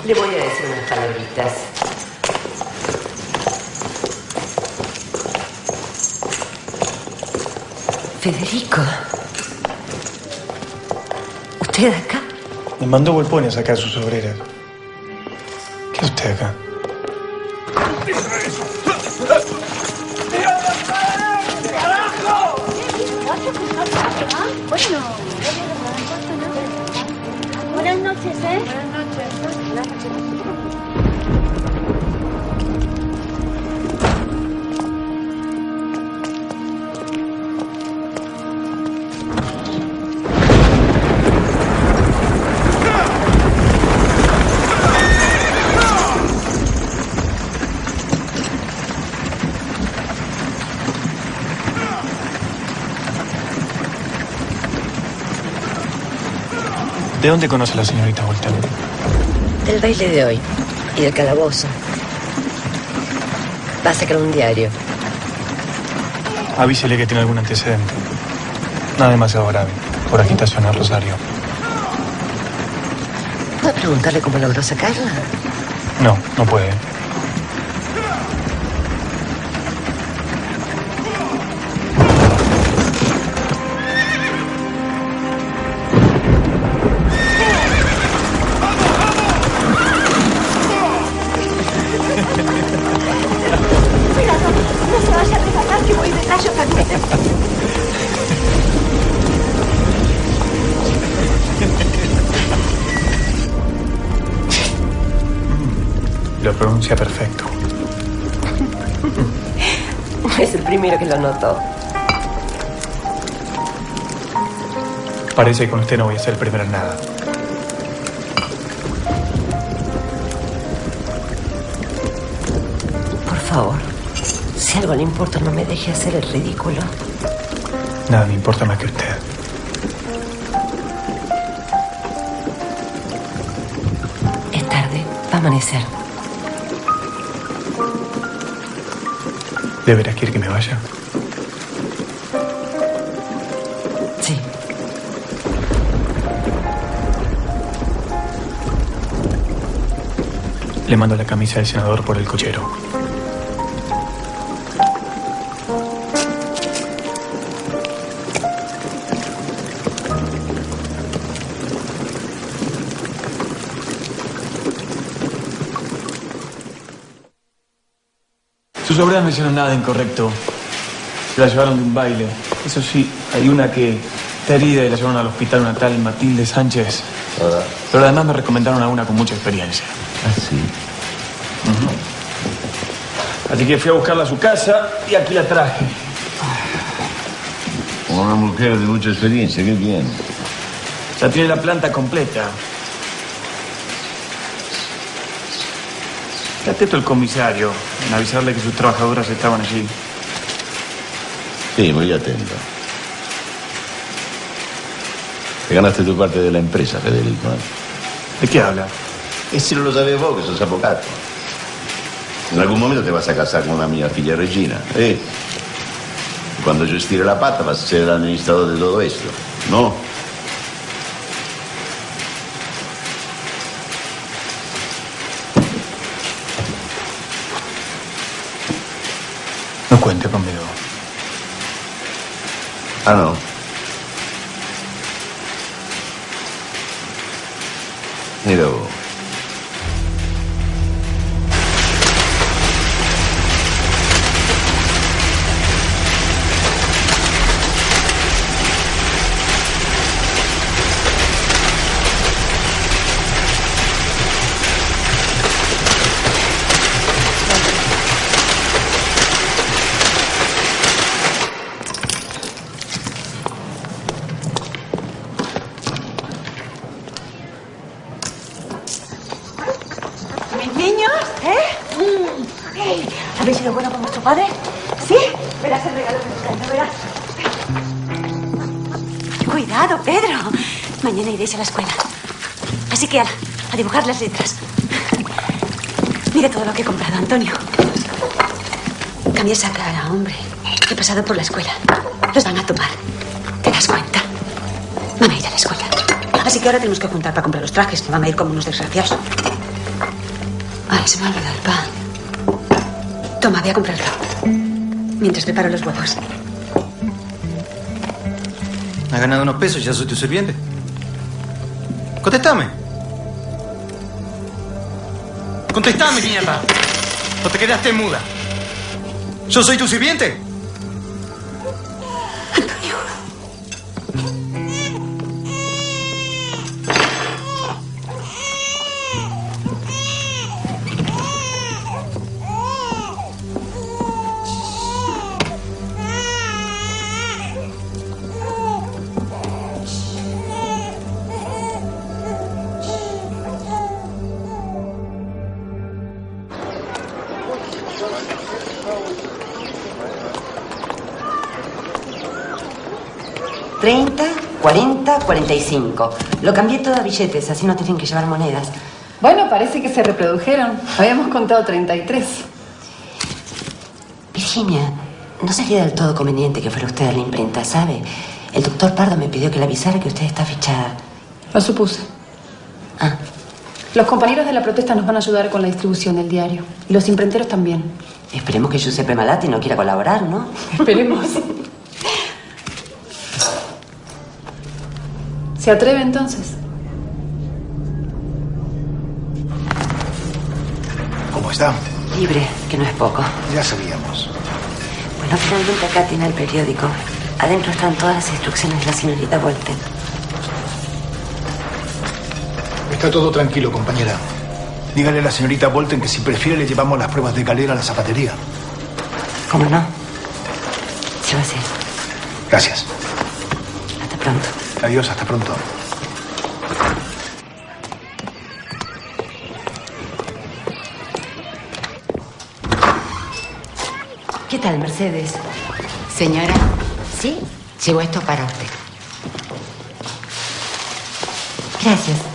Le voy a decir unas palabritas. Federico. ¿Usted acá? Me mandó Volpone a sacar sus obreras. ¿Qué es usted acá? ¿De dónde conoce a la señorita Voltaire? Del baile de hoy y del calabozo. Va a sacar un diario. Avísele que tiene algún antecedente. Nada demasiado grave. Por agitación al Rosario. ¿Puedo preguntarle cómo logró sacarla? No, no puede. Lo notó. Parece que con usted no voy a ser el primero en nada. Por favor, si algo le importa, no me deje hacer el ridículo. Nada me importa más que usted. Es tarde, va a amanecer. ¿De veras quiere que me vaya? Le mando la camisa del senador por el cochero. Sus obreras no hicieron nada incorrecto. Se la llevaron de un baile. Eso sí, hay una que está herida y la llevaron al hospital, una tal Matilde Sánchez. Pero además me recomendaron a una con mucha experiencia. Ah, sí. Así que fui a buscarla a su casa y aquí la traje. Una mujer de mucha experiencia, qué bien. Ya tiene la planta completa. Está atento el comisario en avisarle que sus trabajadoras estaban allí. Sí, muy atento. Te ganaste tu parte de la empresa, Federico. ¿eh? ¿De qué habla? E se non lo sapevi voi che sono avvocato? In alcun momento ti vas a casare con una mia figlia Regina. E quando gestire la patta vas a ser el administrador de todo esto. ¿No? No cuente conmigo. Ah, no. Pasado por la escuela. Los van a tomar. ¿Te das cuenta? Van a ir a la escuela. Así que ahora tenemos que juntar para comprar los trajes, que van a ir como unos desgraciados. Ay, se me ha olvidado el pan. Toma, voy a comprarlo. Mientras preparo los huevos. Has ganado unos pesos y ya soy tu sirviente. Contestame. Contestame, mierda. ¿O te quedaste muda? ¿Yo soy tu sirviente? 45. Lo cambié todo a billetes, así no tienen que llevar monedas. Bueno, parece que se reprodujeron. Habíamos contado 33. Virginia, no sería del todo conveniente que fuera usted a la imprenta, ¿sabe? El doctor Pardo me pidió que le avisara que usted está fichada. Lo supuse. Ah. Los compañeros de la protesta nos van a ayudar con la distribución del diario. Y los imprenteros también. Esperemos que Giuseppe Malati no quiera colaborar, ¿no? Esperemos. ¿Se atreve entonces? ¿Cómo está? Libre, que no es poco. Ya sabíamos. Bueno, finalmente acá tiene el periódico. Adentro están todas las instrucciones de la señorita Volten. Está todo tranquilo, compañera. Dígale a la señorita Bolton que si prefiere le llevamos las pruebas de galera a la zapatería. ¿Cómo no? Se va a hacer. Gracias. Hasta pronto. Adiós, hasta pronto. ¿Qué tal, Mercedes? Señora, sí, llevo esto para usted. Gracias.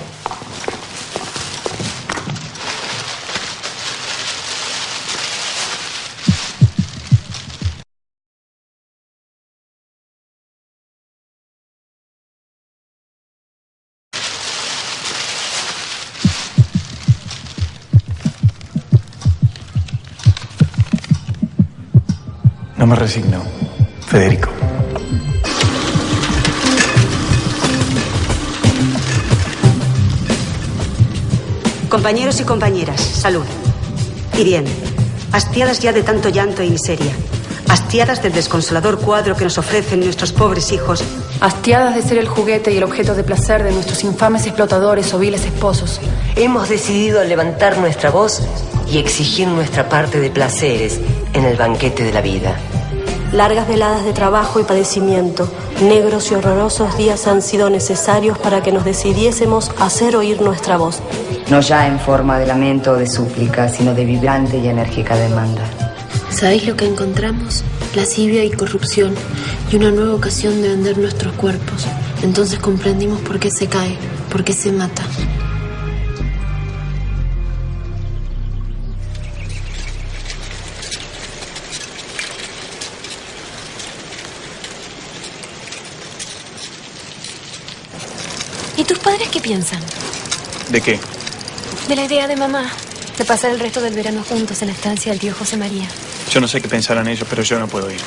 Me resigno, Federico. Compañeros y compañeras, salud. Y bien, hastiadas ya de tanto llanto y miseria, hastiadas del desconsolador cuadro que nos ofrecen nuestros pobres hijos, Hastiadas de ser el juguete y el objeto de placer de nuestros infames explotadores o viles esposos. Hemos decidido levantar nuestra voz y exigir nuestra parte de placeres en el banquete de la vida. Largas veladas de trabajo y padecimiento, negros y horrorosos días han sido necesarios para que nos decidiésemos a hacer oír nuestra voz. No ya en forma de lamento o de súplica, sino de vibrante y enérgica demanda. ¿Sabéis lo que encontramos? Lascivia y corrupción y una nueva ocasión de vender nuestros cuerpos. Entonces comprendimos por qué se cae, por qué se mata. Piensan? ¿De qué? De la idea de mamá de pasar el resto del verano juntos en la estancia del tío José María. Yo no sé qué pensarán ellos, pero yo no puedo ir.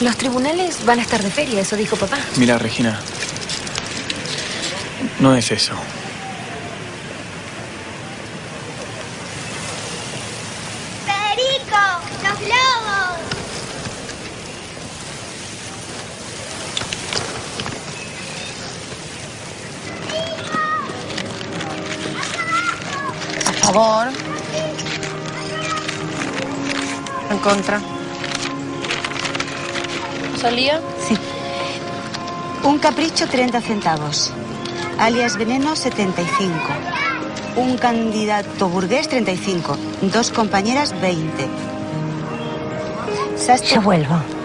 Los tribunales van a estar de feria, eso dijo papá. Mira, Regina. No es eso. Contra. ¿Salía? Sí. Un capricho 30 centavos. Alias veneno 75. Un candidato burgués 35. Dos compañeras 20. Sastre. Ya vuelvo.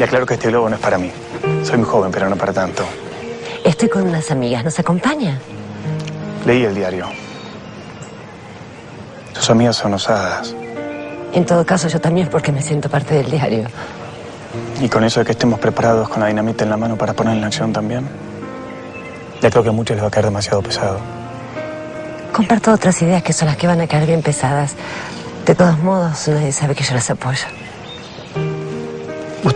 Le aclaro que este globo no es para mí. Soy muy joven, pero no para tanto. Estoy con unas amigas. ¿Nos acompaña? Leí el diario. Sus amigas son osadas. En todo caso, yo también porque me siento parte del diario. Y con eso de que estemos preparados con la dinamita en la mano para poner en acción también. Ya creo que a muchos les va a caer demasiado pesado. Comparto otras ideas que son las que van a caer bien pesadas. De todos modos, nadie sabe que yo las apoyo.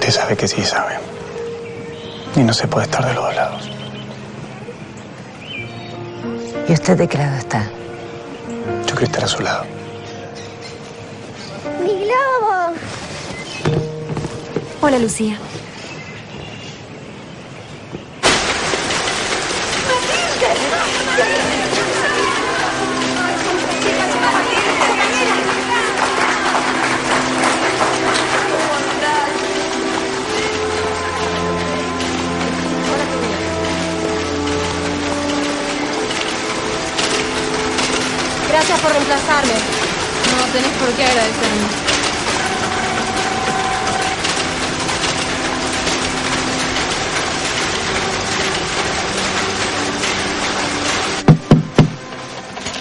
Usted sabe que sí sabe. Y no se puede estar de los dos lados. ¿Y usted de qué lado está? Yo quiero estar a su lado. ¡Mi globo! Hola, Lucía. Gracias por reemplazarme. No tenés por qué agradecerme.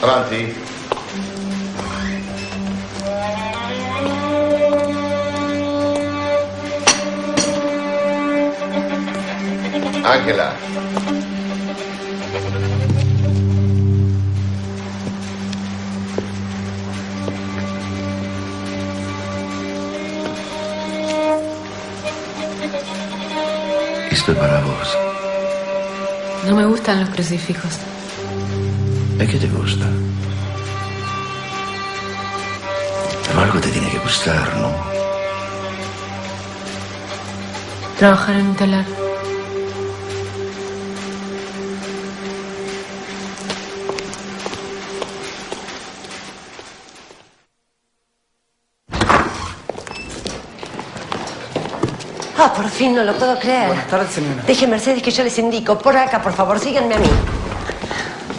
Avanti. Angela. Gustan los crucifijos. ¿A qué te gusta? Pero algo te tiene que gustar, ¿no? Trabajar en un telar. Fin, no lo puedo creer. Buenas tardes, señora. Deje, Mercedes, que yo les indico. Por acá, por favor, síganme a mí.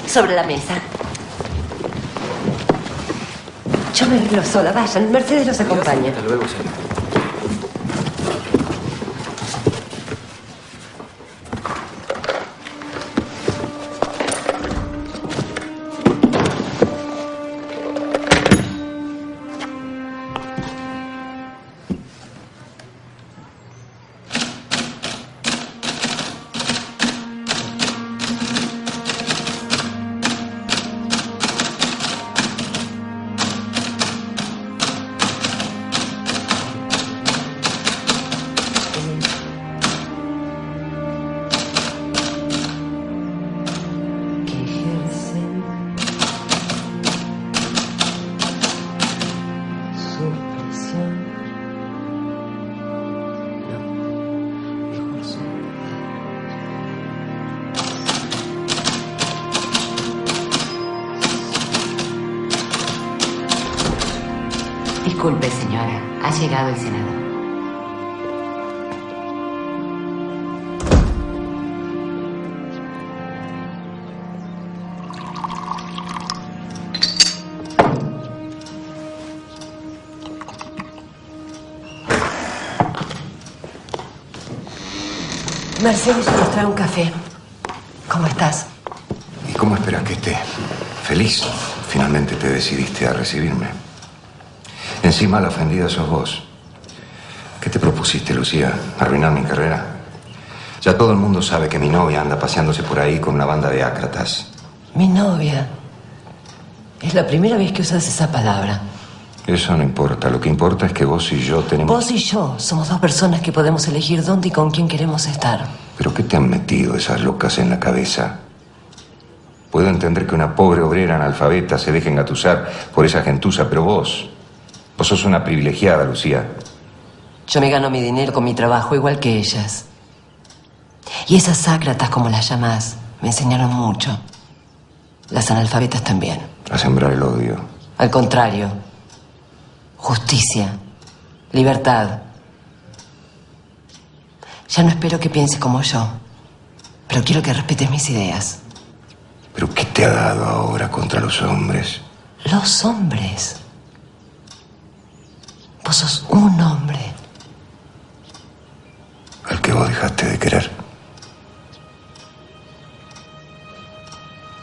Sobre la mesa. Yo me arreglo sola, vayan. Mercedes los acompaña. Hasta luego, señora. Nos trae un café. ¿Cómo estás? ¿Y cómo esperas que esté? Feliz. Finalmente te decidiste a recibirme. Encima la ofendida sos vos. ¿Qué te propusiste, Lucía? ¿Arruinar mi carrera? Ya todo el mundo sabe que mi novia anda paseándose por ahí con una banda de ácratas. Mi novia. Es la primera vez que usas esa palabra. Eso no importa. Lo que importa es que vos y yo tenemos... Vos y yo somos dos personas que podemos elegir dónde y con quién queremos estar. ¿Pero qué te han metido esas locas en la cabeza? Puedo entender que una pobre obrera analfabeta se deje engatusar por esa gentuza, pero vos... Vos sos una privilegiada, Lucía. Yo me gano mi dinero con mi trabajo igual que ellas. Y esas ácratas, como las llamás, me enseñaron mucho. Las analfabetas también. A sembrar el odio. Al contrario. Justicia. Libertad. Ya no espero que piense como yo. Pero quiero que respetes mis ideas. ¿Pero qué te ha dado ahora contra los hombres? Los hombres. Vos sos un hombre. Al que vos dejaste de querer.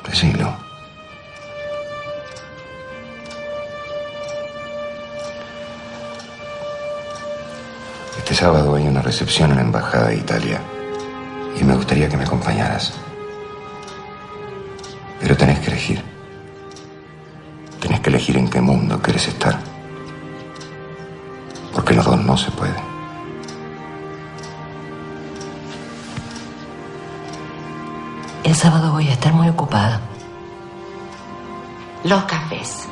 Decilo. Este sábado hay una recepción en la Embajada de Italia y me gustaría que me acompañaras. Pero tenés que elegir. Tenés que elegir en qué mundo querés estar. Porque los dos no se puede. El sábado voy a estar muy ocupada. Los cafés.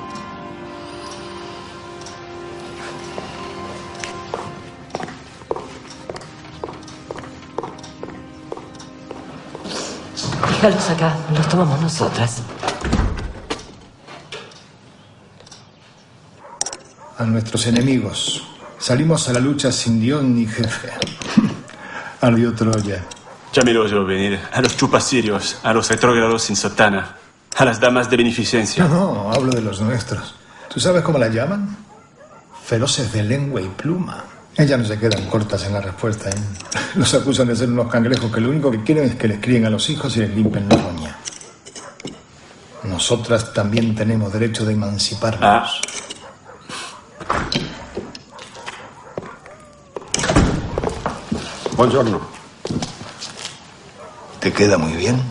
Déjalos acá, los tomamos nosotras. A nuestros enemigos. Salimos a la lucha sin guion ni jefe. Ardió Troya. Ya miro yo venir. A los chupasirios, a los retrógrados sin sotana, a las damas de beneficencia. No, no, hablo de los nuestros. ¿Tú sabes cómo la llaman? Feroces de lengua y pluma. Ellas no se quedan cortas en la respuesta. ¿eh? Los acusan de ser unos cangrejos que lo único que quieren es que les críen a los hijos y les limpen la roña. Nosotras también tenemos derecho de emanciparnos. Buongiorno. ¿Te queda muy bien?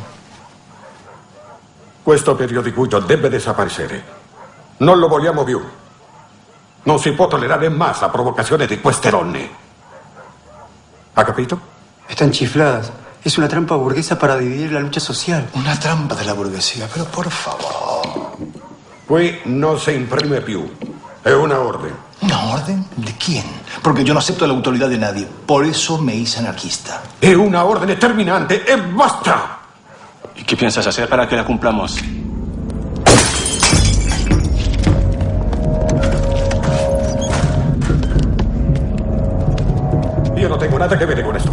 Questo periodicuito deve desaparecere. Non lo vogliamo più. Non si può tollerare más la provocazione di queste donne. ¿Ha capito? Están chifladas. Es una trampa burguesa para dividir la lucha social. Una trampa de la burguesía, pero por favor. Qui non si imprime più. È una orden. ¿Una orden? ¿De quién? Porque yo no acepto la autoridad de nadie. Por eso me hice anarquista. È una ordine terminante e basta. ¿Y qué piensas hacer para que la cumplamos? Nada vedere con esto.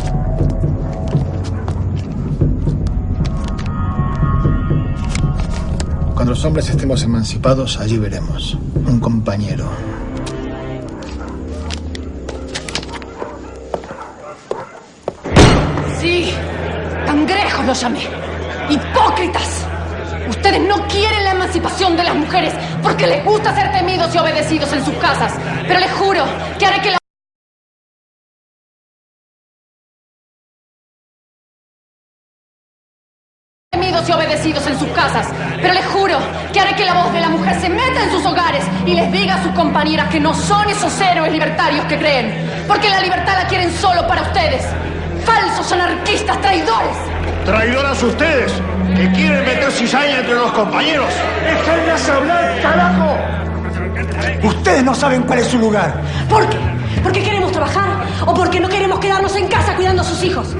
Cuando los hombres estemos emancipados, allí veremos. Un compañero. Sí, cangrejos los llamé. Hipócritas. Ustedes no quieren la emancipación de las mujeres porque les gusta ser temidos y obedecidos en sus casas. Pero les juro que haré que la... y obedecidos en sus casas. Pero les juro que haré que la voz de la mujer se meta en sus hogares y les diga a sus compañeras que no son esos héroes libertarios que creen. Porque la libertad la quieren solo para ustedes. Falsos anarquistas, traidores. Traidoras ustedes, que quieren meter cizaña entre los compañeros. ¡Déjenlas hablar, carajo! Ustedes no saben cuál es su lugar. ¿Por qué? ¿Porque queremos trabajar? ¿O porque no queremos quedarnos en casa cuidando a sus hijos?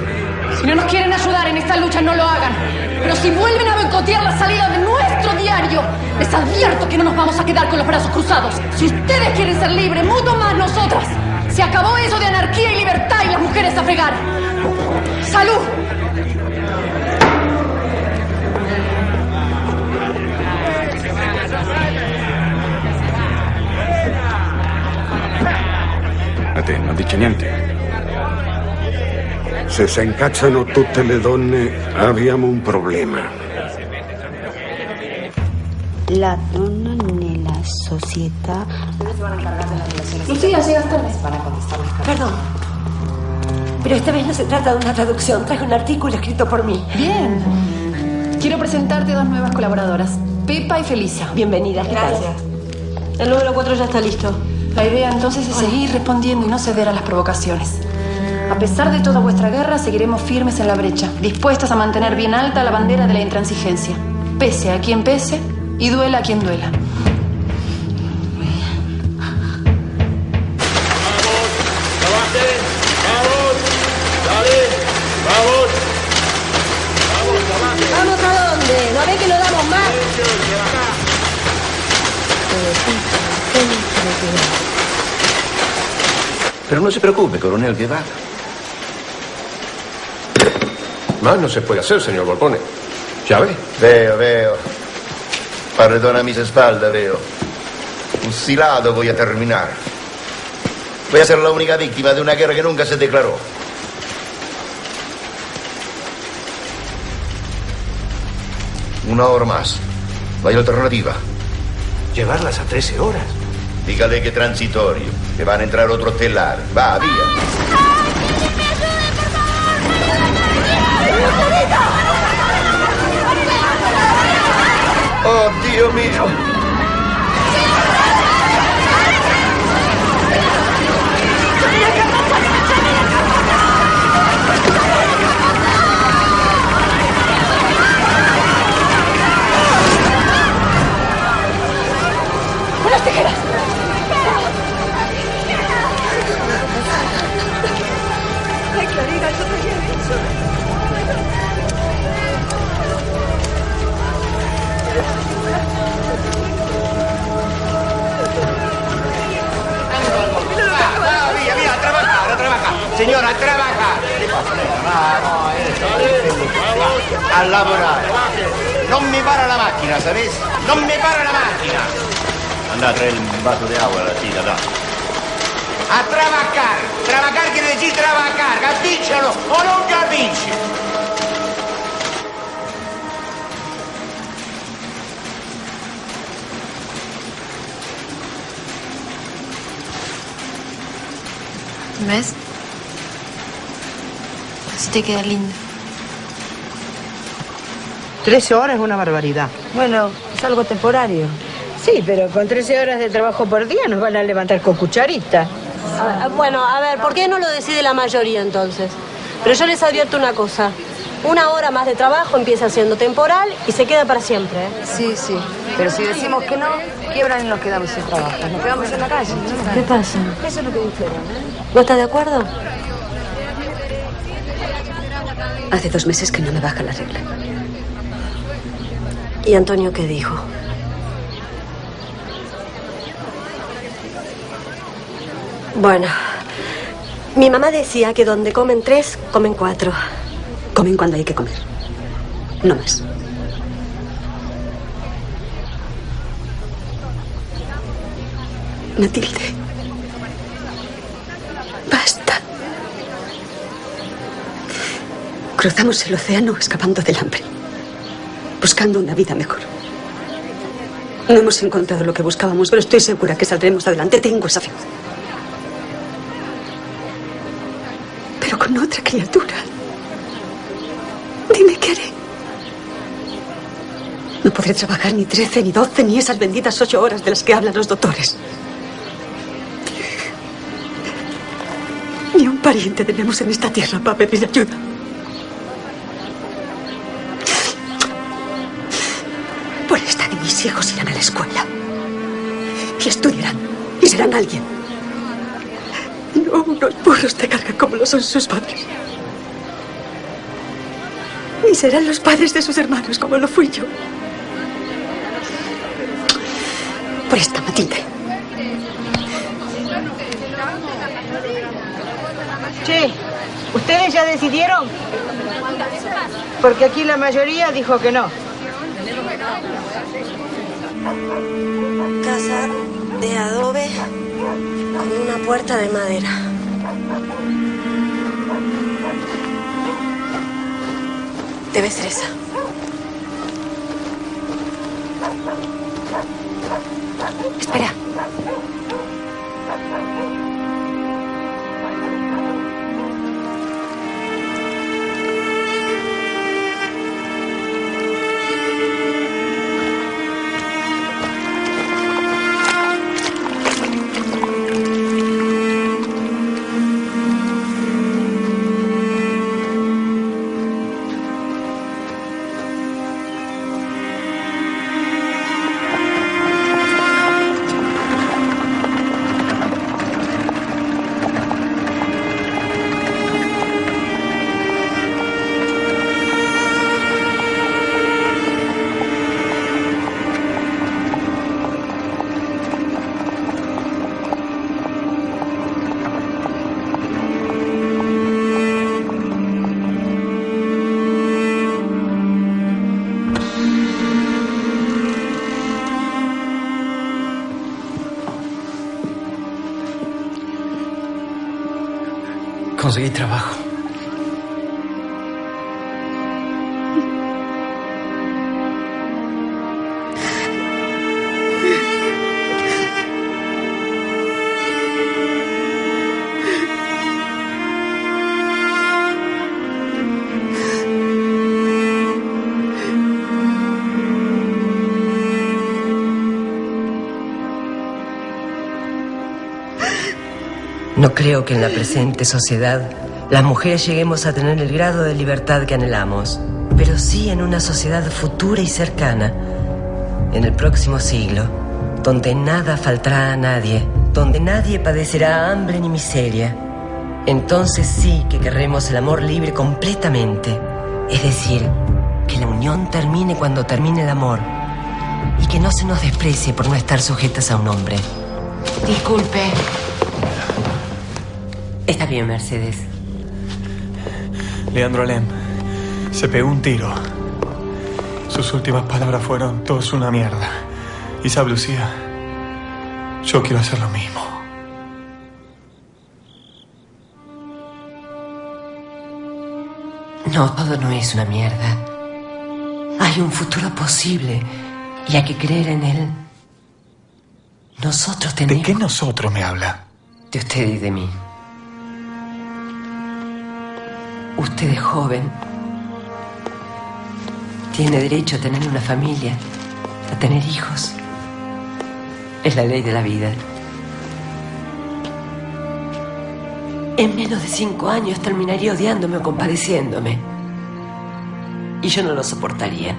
Si no nos quieren ayudar en esta lucha, no lo hagan. Pero si vuelven a boicotear la salida de nuestro diario, les advierto que no nos vamos a quedar con los brazos cruzados. Si ustedes quieren ser libres, mucho más nosotras. Se acabó eso de anarquía y libertad y las mujeres a fregar. ¡Salud! A te non dice niente. Se si incazzano tutte le donne, abbiamo un problema. La donna nella società. Lucía, llegas tarde. Perdón. Pero esta vez no se trata de una traducción. Traje un artículo escrito por mí. Bien. Quiero presentarte dos nuevas colaboradoras, Pepa y Felisa. Bienvenidas, Gracias. El número 4 ya está listo. La idea entonces es seguir respondiendo y no ceder a las provocaciones. A pesar de toda vuestra guerra, seguiremos firmes en la brecha, dispuestas a mantener bien alta la bandera de la intransigencia, pese a quien pese y duela a quien duela. ¿Vamos a dónde? ¿No ven que no damos más? Pero no se preocupe, coronel, que va. Más no se puede hacer, señor Volpone. Ya ve. Veo, veo. Perdona mis espaldas, veo. Fusilado voy a terminar. Voy a ser la única víctima de una guerra que nunca se declaró. Una hora más. No hay alternativa. Llevarlas a 13 horas. Dígale que transitorio, que van a entrar otros telar. Va, vía. Oh, Dio mío. A trabajar. Señora, a trabajar. A laborar. Non mi para la macchina, ¿sabes? Non mi para la macchina. Anda a traer un vaso de agua a la tía, da. A trabajar. Trabajar quiere decir trabajar. Capiscelo o non capisci? ¿Ves? Te queda lindo. 13 horas es una barbaridad. Bueno, es algo temporario. Sí, pero con 13 horas de trabajo por día nos van a levantar con cucharita. Ah, Bueno, a ver, ¿por qué no lo decide la mayoría entonces? Pero yo les advierto una cosa. Una hora más de trabajo empieza siendo temporal y se queda para siempre. ¿eh? Sí, sí. Pero si decimos que no, quiebran y nos quedamos sin trabajo. Nos quedamos en la calle. ¿Qué pasa? Eso es lo que dijeron, ¿eh? ¿No estás de acuerdo? Hace dos meses que no me baja la regla. ¿Y Antonio qué dijo? Bueno, mi mamá decía que donde comen tres, comen cuatro. Comen cuando hay que comer. No más. Matilde. Basta. Cruzamos el océano escapando del hambre. Buscando una vida mejor. No hemos encontrado lo que buscábamos, pero estoy segura que saldremos adelante. Tengo esa fe. Pero con otra criatura. Dime qué haré. No podré trabajar ni 13, ni 12, ni esas benditas ocho horas de las que hablan los doctores. Ni un pariente tenemos en esta tierra para pedir ayuda. Serán alguien. No unos burros de carga como lo son sus padres. Ni serán los padres de sus hermanos como lo fui yo. Por esta, Matilde. Che, ¿ustedes ya decidieron? Porque aquí la mayoría dijo que no. Casa de adobe con una puerta de madera. Debe ser esa. Espera. No creo que en la presente sociedad las mujeres lleguemos a tener el grado de libertad que anhelamos, pero sí en una sociedad futura y cercana, en el próximo siglo, donde nada faltará a nadie, donde nadie padecerá hambre ni miseria. Entonces sí que querremos el amor libre completamente, es decir, que la unión termine cuando termine el amor y que no se nos desprecie por no estar sujetas a un hombre. Disculpe. Está bien, Mercedes. Leandro Alem se pegó un tiro. Sus últimas palabras fueron, todo es una mierda. Y sabe, Lucía, yo quiero hacer lo mismo. No, todo no es una mierda. Hay un futuro posible y hay que creer en él. Nosotros tenemos... ¿De qué nosotros me habla? De usted y de mí. Usted es joven. Tiene derecho a tener una familia, a tener hijos. Es la ley de la vida. En menos de cinco años terminaría odiándome o compadeciéndome. Y yo no lo soportaría.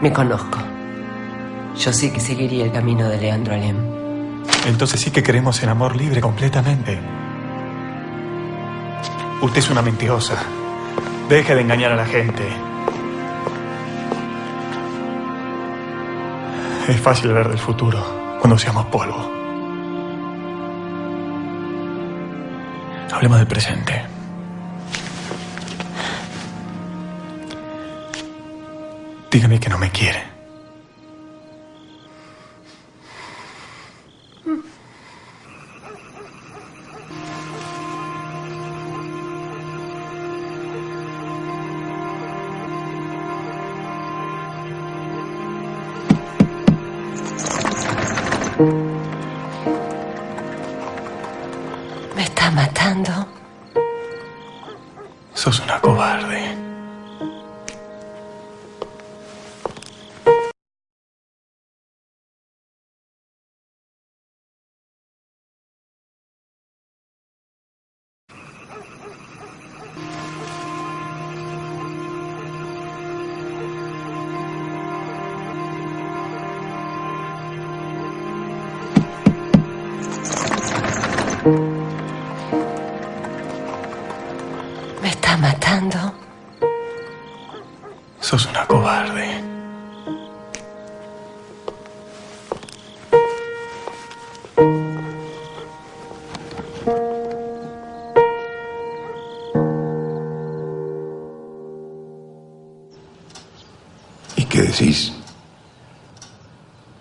Me conozco. Yo sí que seguiría el camino de Leandro Alem. Entonces sí que queremos el amor libre completamente. Usted es una mentirosa. Deje de engañar a la gente. Es fácil ver del futuro cuando seamos polvo. Hablemos del presente. Dígame que no me quiere.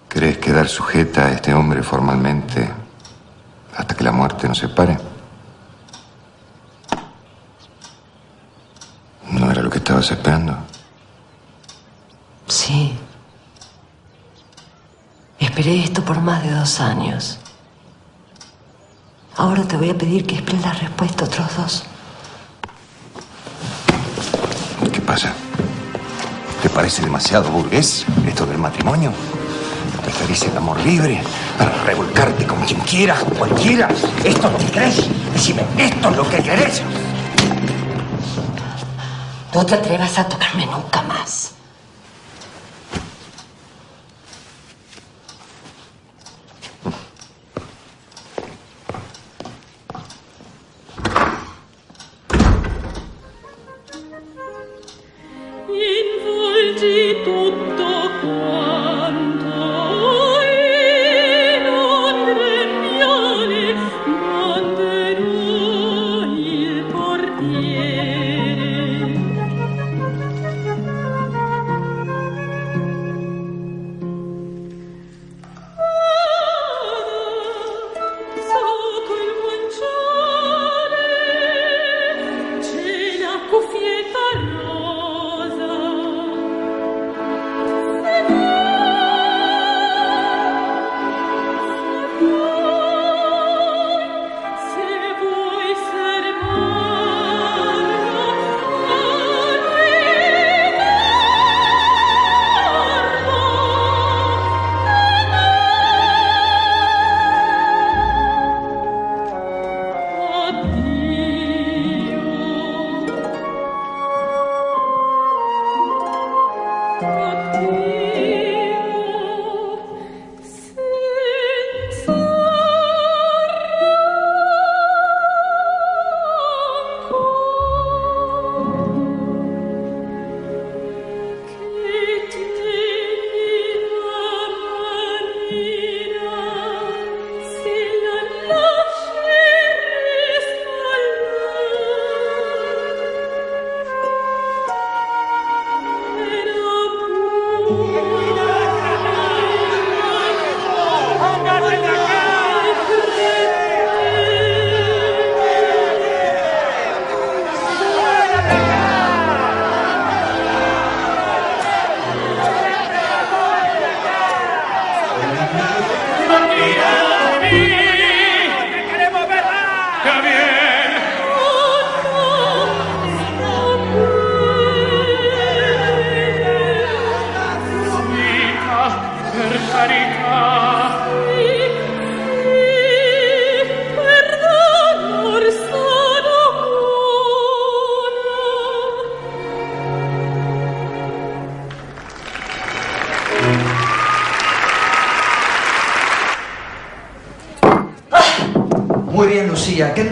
¿Querés quedar sujeta a este hombre formalmente hasta que la muerte nos separe? ¿No era lo que estabas esperando? Sí. Esperé esto por más de dos años. Ahora te voy a pedir que esperes la respuesta otros dos. ¿Qué pasa? ¿Te parece demasiado burgués esto del matrimonio? ¿Preferís el amor libre para revolcarte con quien quieras, cualquiera? ¿Esto te crees? Decime, ¿esto es lo que querés? No te atrevas a tocarme nunca más.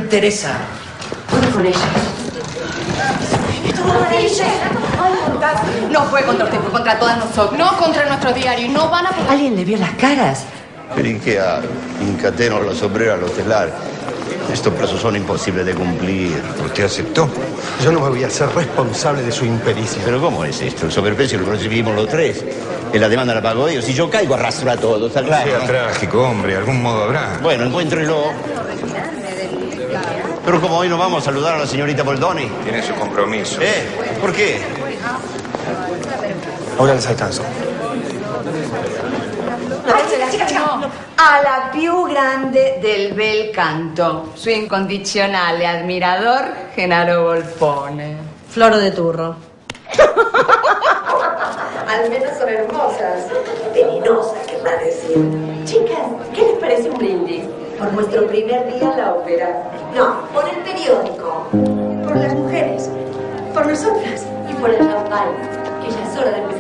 Teresa? Voy con ella. No fue contra usted, fue contra todas nosotros. No contra nuestro diario. Y no van a... ¿Alguien le vio las caras? Perché a incateno la sombrera al hotelar. Estos plazos son imposibles de cumplir. ¿Usted aceptó? Yo no me voy a hacer responsable de su impericia. ¿Pero cómo es esto? El sobreprecio lo recibimos los tres. Y la demanda la pago yo. Si yo caigo, arrastro a todos. ¿Está No claro? sea trágico, hombre. Algún modo habrá. Bueno, encuéntrelo. Pero como hoy no vamos a saludar a la señorita Boldoni. Tiene su compromiso. ¿Eh? ¿Por qué? Ahora les alcanzo. Alla più grande del bel canto, su incondizionale admirador Genaro Volpone. Flor de turro. Al menos son hermosas. Venenosas, querrá decir. Chicas, ¿qué les parece un brindis? Por nuestro primer día en la ópera.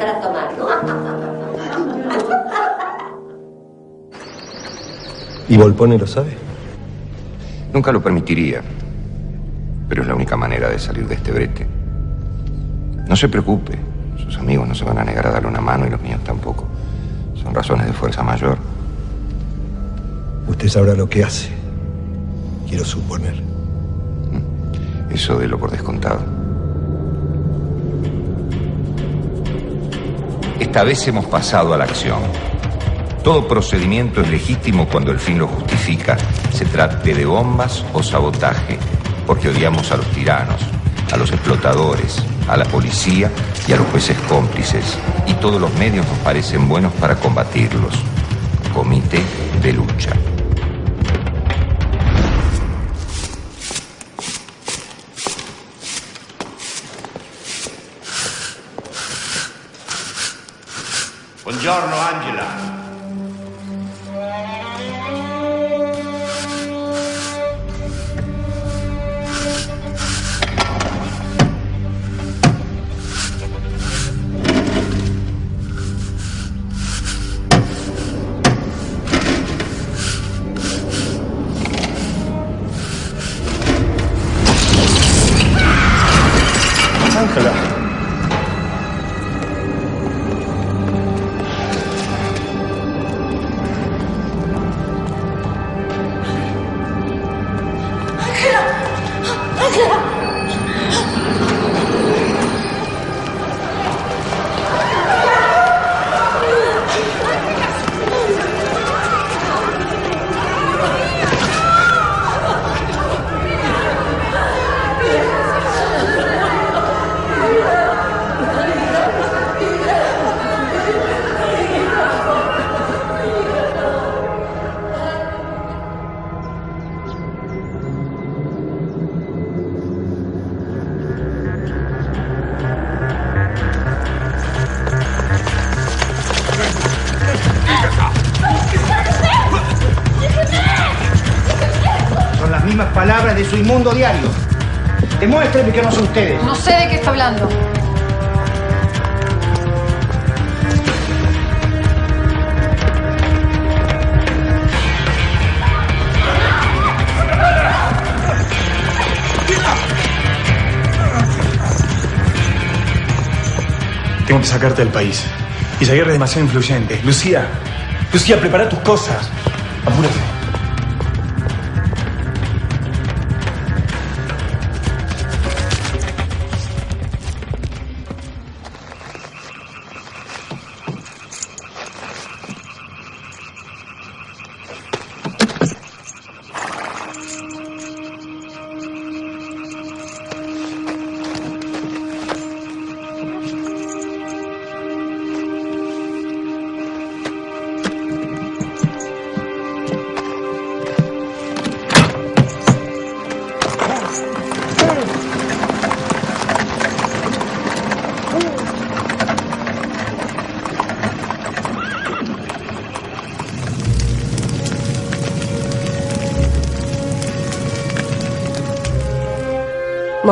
Empezar a tomar, ¿no? ¿Y Volpone lo sabe? Nunca lo permitiría. Pero es la única manera de salir de este brete. No se preocupe. Sus amigos no se van a negar a darle una mano y los míos tampoco. Son razones de fuerza mayor. Usted sabrá lo que hace. Quiero suponer. Eso de lo por descontado. Esta vez hemos pasado a la acción. Todo procedimiento es legítimo cuando el fin lo justifica, se trate de bombas o sabotaje, porque odiamos a los tiranos, a los explotadores, a la policía y a los jueces cómplices, y todos los medios nos parecen buenos para combatirlos. Comité de lucha. Buongiorno, Angela. Sacarte del país. Isaguirre es demasiado influyente. Lucía, Lucía, prepara tus cosas. Apúrate.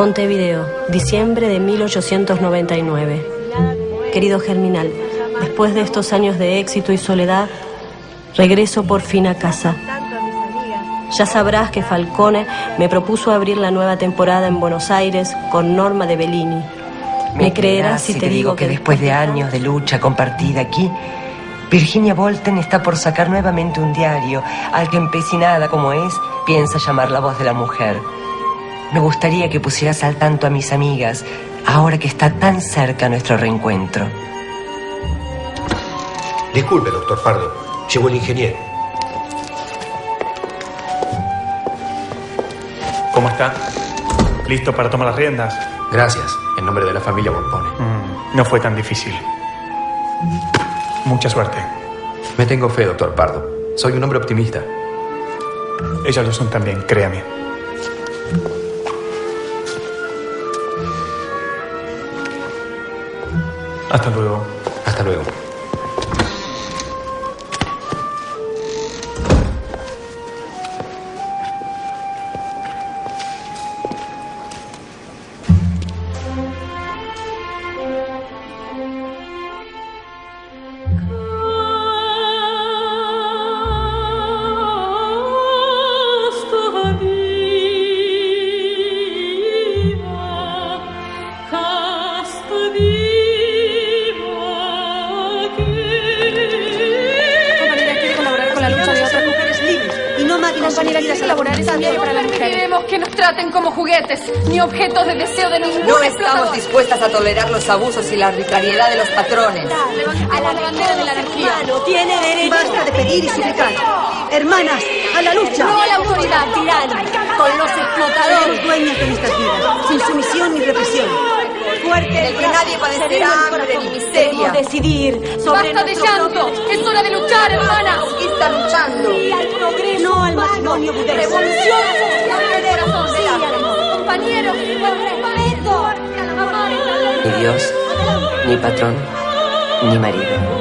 Montevideo, diciembre de 1899. Querido Germinal, después de estos años de éxito y soledad, regreso por fin a casa. Ya sabrás que Falcone me propuso abrir la nueva temporada en Buenos Aires con Norma de Bellini. Me creerás si te digo que después de años de lucha compartida aquí, Virginia Bolten está por sacar nuevamente un diario al que empecinada como es, piensa llamar la voz de la mujer. Me gustaría que pusieras al tanto a mis amigas, ahora que está tan cerca nuestro reencuentro. Disculpe, doctor Pardo. Llegó el ingeniero. ¿Cómo está? ¿Listo para tomar las riendas? Gracias, en nombre de la familia Volpone. Mm, no fue tan difícil. Mucha suerte. Me tengo fe, doctor Pardo. Soy un hombre optimista. Ellas lo son también, créame. Hasta luego. Hasta luego. Ni objetos de deseo de ningún No estamos explotador. dispuestas a tolerar los abusos y la arbitrariedad de los patrones. A la bandera de la anarquía. tiene derecho. Basta de pedir y suplicar. Hermanas, a la lucha. No a la autoridad, tirano, con los explotadores. Dueñas de nuestras vidas, sin sumisión ni represión. Fuerte El que nadie padecerá hambre ni miseria. decidir sobre Basta de llanto, es hora de luchar, hermanas. ¿Qué está luchando? Sí al progreso, no al matrimonio. Revolución del Compañeros, respeto. Ni Dios, ni patrón, ni marido.